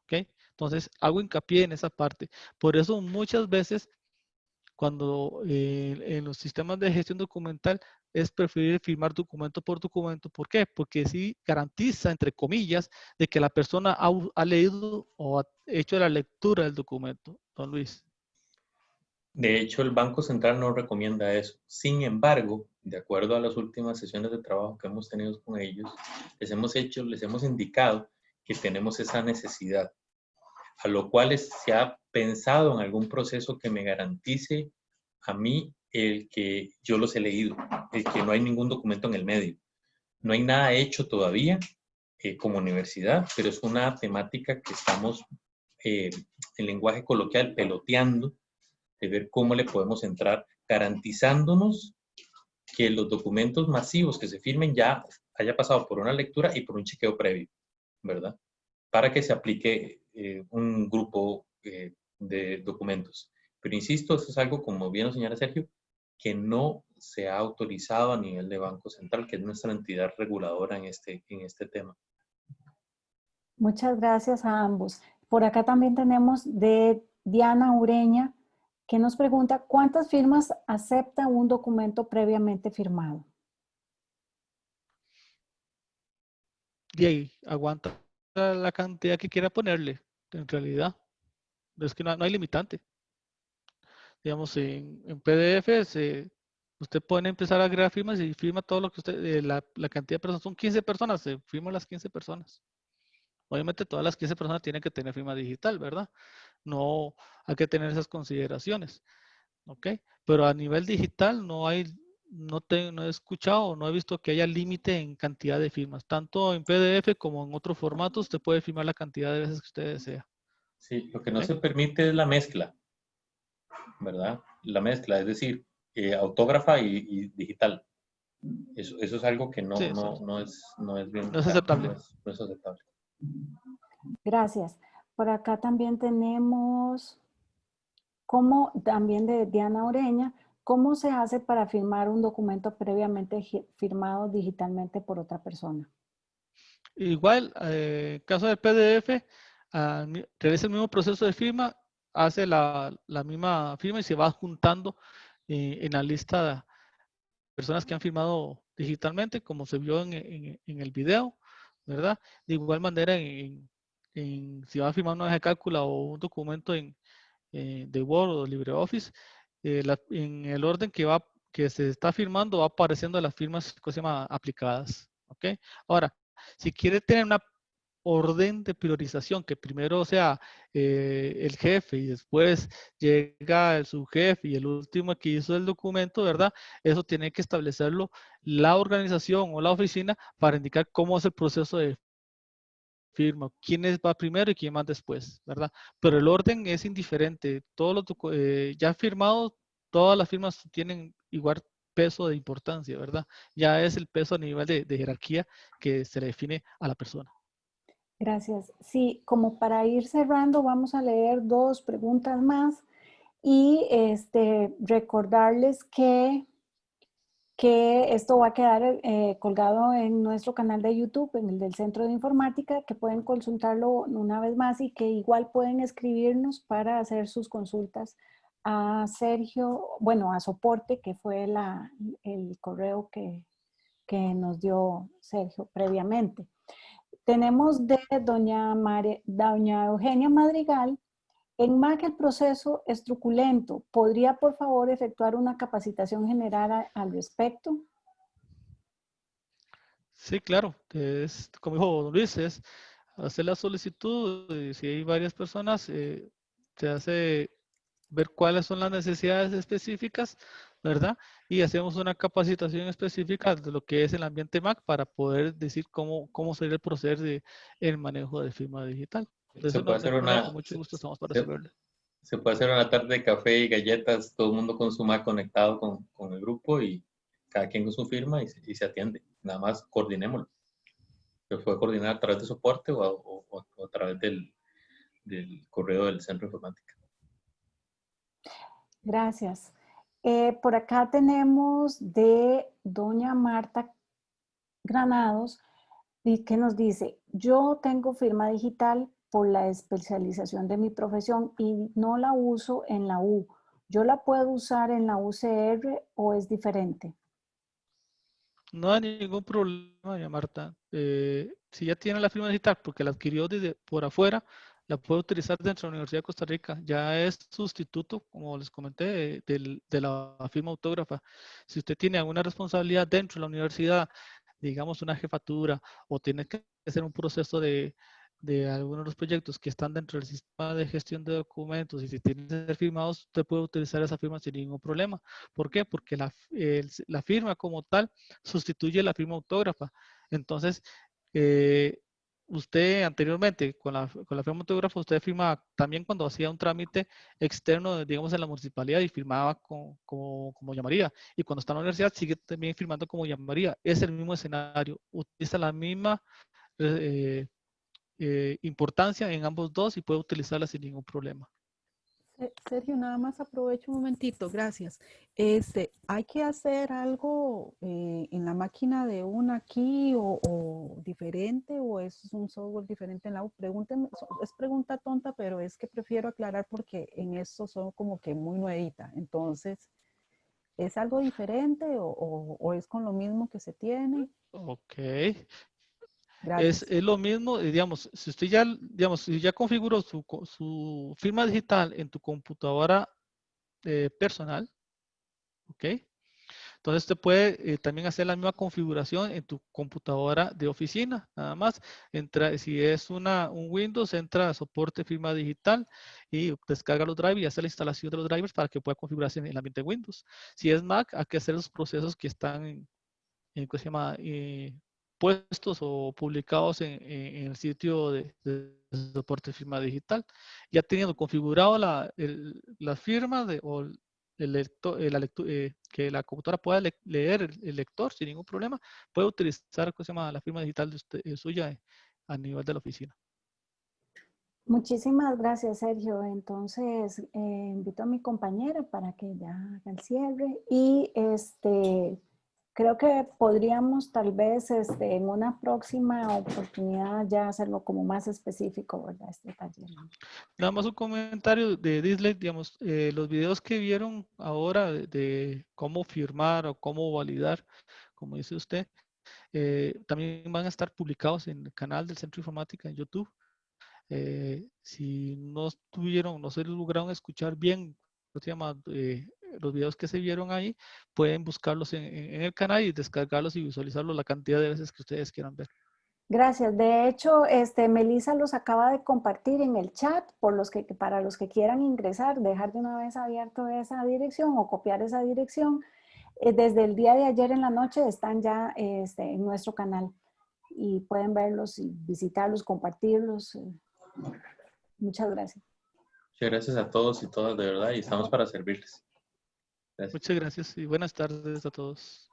¿Ok? Entonces, hago hincapié en esa parte. Por eso muchas veces, cuando eh, en los sistemas de gestión documental, es preferible firmar documento por documento. ¿Por qué? Porque sí garantiza, entre comillas, de que la persona ha, ha leído o ha hecho la lectura del documento. Don Luis. De hecho, el Banco Central no recomienda eso. Sin embargo, de acuerdo a las últimas sesiones de trabajo que hemos tenido con ellos, les hemos hecho, les hemos indicado que tenemos esa necesidad, a lo cual se ha pensado en algún proceso que me garantice a mí el que yo los he leído, el que no hay ningún documento en el medio. No hay nada hecho todavía eh, como universidad, pero es una temática que estamos eh, en lenguaje coloquial peloteando de ver cómo le podemos entrar garantizándonos que los documentos masivos que se firmen ya haya pasado por una lectura y por un chequeo previo, ¿verdad? Para que se aplique eh, un grupo eh, de documentos. Pero insisto, eso es algo, como bien lo señala Sergio, que no se ha autorizado a nivel de Banco Central, que es nuestra entidad reguladora en este, en este tema. Muchas gracias a ambos. Por acá también tenemos de Diana Ureña, que nos pregunta cuántas firmas acepta un documento previamente firmado. Y ahí, aguanta la cantidad que quiera ponerle. en realidad. Es que no, hay limitante. Digamos, en, en PDF se, usted puede empezar a agregar firmas y firma todo lo que usted, eh, la, la, cantidad de personas, son 15 personas, se firman las 15 personas. Obviamente todas las 15 personas tienen que tener firma digital, ¿verdad? No hay que tener esas consideraciones. ¿Ok? Pero a nivel digital no hay, no, te, no he escuchado, no he visto que haya límite en cantidad de firmas. Tanto en PDF como en otros formatos, usted puede firmar la cantidad de veces que usted desea. Sí, lo que no se permite es la mezcla, ¿verdad? La mezcla, es decir, eh, autógrafa y, digital. Eso, eso, es algo que no, no, no, es, no es bien. No es aceptable. no es aceptable. Gracias. Por acá también tenemos, como también de Diana Oreña, ¿cómo se hace para firmar un documento previamente firmado digitalmente por otra persona? Igual, eh, en caso del PDF, ah, realiza el mismo proceso de firma, hace la, misma firma y se va juntando eh, en la lista de personas que han firmado digitalmente, como se vio en, en el video. ¿verdad? De igual manera, en, si va a firmar una hoja de cálculo o un documento en, eh, de Word o LibreOffice, eh, en el orden que, va, que se está firmando va apareciendo las firmas que se llama aplicadas. ¿ok? Ahora, si quiere tener una orden de priorización, que primero sea eh, el jefe y después llega el subjefe y el último que hizo el documento, ¿verdad? Eso tiene que establecerlo la organización o la oficina para indicar cómo es el proceso de firma, quién va primero y quién va después, ¿verdad? Pero el orden es indiferente. Todos los eh, ya firmados, todas las firmas tienen igual peso de importancia, ¿verdad? Ya es el peso a nivel de jerarquía que se le define a la persona. Gracias. Sí, como para ir cerrando, vamos a leer dos preguntas más y este, recordarles que, que esto va a quedar eh, colgado en nuestro canal de YouTube, en el del Centro de Informática, que pueden consultarlo una vez más y que igual pueden escribirnos para hacer sus consultas a Sergio, bueno, a soporte, que fue la, el correo que, que nos dio Sergio previamente. Tenemos de doña, doña Eugenia Madrigal, en MAC el proceso es truculento. ¿Podría, por favor, efectuar una capacitación general al respecto? Sí, claro. Es, como dijo don Luis, es hacer la solicitud. Y si hay varias personas, eh, se hace ver cuáles son las necesidades específicas ¿verdad? Y hacemos una capacitación específica de lo que es el ambiente Mac para poder decir cómo, cómo sería el proceso de el manejo de firma digital. Se puede hacer una, mucho gusto estamos para se, se, puede hacer una tarde de café y galletas, todo el mundo con su Mac conectado con, con el grupo y cada quien con su firma y, y se atiende. Nada más coordinémoslo. Se puede coordinar a través de soporte o, o, o a través del, del correo del centro de informática. Gracias. Eh, por acá tenemos de doña Marta Granados y que nos dice, yo tengo firma digital por la especialización de mi profesión y no la uso en la U. ¿Yo la puedo usar en la UCR o es diferente? No hay ningún problema, Marta. Eh, si ya tiene la firma digital porque la adquirió desde por afuera, la puede utilizar dentro de la Universidad de Costa Rica. Ya es sustituto, como les comenté, de, la firma autógrafa. Si usted tiene alguna responsabilidad dentro de la universidad, digamos una jefatura, o tiene que hacer un proceso de, de algunos de los proyectos que están dentro del sistema de gestión de documentos y si tienen que ser firmados, usted puede utilizar esa firma sin ningún problema. ¿Por qué? Porque la, la firma como tal sustituye la firma autógrafa. Entonces, eh, usted anteriormente con la, con la firma autógrafa, usted firmaba también cuando hacía un trámite externo, digamos, en la municipalidad y firmaba como, como, llamaría. Y cuando está en la universidad sigue también firmando como llamaría. Es el mismo escenario, utiliza la misma eh, eh, importancia en ambos dos y puede utilizarla sin ningún problema. Sergio, nada más aprovecho un momentito, gracias. Este, ¿Hay que hacer algo eh, en la máquina de una aquí o, diferente o es un software diferente en la U? Pregúntenme, es pregunta tonta, pero es que prefiero aclarar porque en eso son como que muy nuevita. Entonces, ¿es algo diferente o, o es con lo mismo que se tiene? Ok. Es, es, lo mismo, eh, digamos, si usted ya, digamos, si ya configuró su, su firma digital en tu computadora eh, personal, ¿ok? Entonces usted puede eh, también hacer la misma configuración en tu computadora de oficina, nada más. Entra, si es una, un Windows, entra a soporte firma digital y descarga los drivers y hace la instalación de los drivers para que pueda configurarse en el ambiente Windows. Si es Mac, hay que hacer los procesos que están en, en ¿cómo se llama? Puestos o publicados en, el sitio de, soporte firma digital. Ya teniendo configurado la, la firma de, o el lector, la eh, que la computadora pueda leer el, lector sin ningún problema, puede utilizar se llama, la firma digital de usted, eh, suya a nivel de la oficina. Muchísimas gracias, Sergio. Entonces, eh, invito a mi compañera para que ya haga el cierre y este creo que podríamos tal vez este, en una próxima oportunidad ya hacerlo como más específico, ¿verdad? Este taller. Nada más un comentario de Disney, digamos, eh, los videos que vieron ahora de, cómo firmar o cómo validar, como dice usted, eh, también van a estar publicados en el canal del Centro Informática en YouTube. Eh, si no estuvieron, no se lograron escuchar bien, se llama? Los videos que se vieron ahí, pueden buscarlos en, el canal y descargarlos y visualizarlos la cantidad de veces que ustedes quieran ver. Gracias. De hecho, este, Melissa los acaba de compartir en el chat por los que, para los que quieran ingresar, dejar de una vez abierto esa dirección o copiar esa dirección. Eh, desde el día de ayer en la noche están ya este, en nuestro canal y pueden verlos y visitarlos, compartirlos. Muchas gracias. Muchas gracias a todos y todas, de verdad, y estamos para servirles. Muchas gracias y buenas tardes a todos.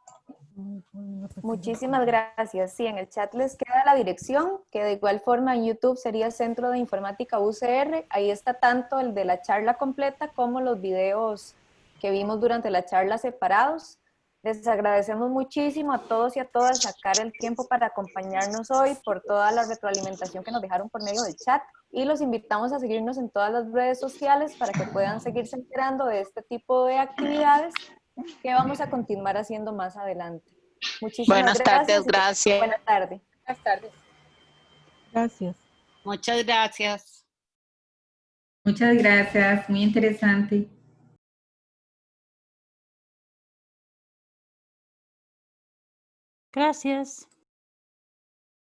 Muchísimas gracias. Sí, en el chat les queda la dirección, que de igual forma en YouTube sería Centro de Informática UCR. Ahí está tanto el de la charla completa como los videos que vimos durante la charla separados. Les agradecemos muchísimo a todos y a todas sacar el tiempo para acompañarnos hoy por toda la retroalimentación que nos dejaron por medio del chat y los invitamos a seguirnos en todas las redes sociales para que puedan seguirse enterando de este tipo de actividades que vamos a continuar haciendo más adelante. Muchísimas Buenas tardes, gracias. Buenas tardes. Buenas tardes. Gracias. Muchas gracias. Muchas gracias, muy interesante. Gracias.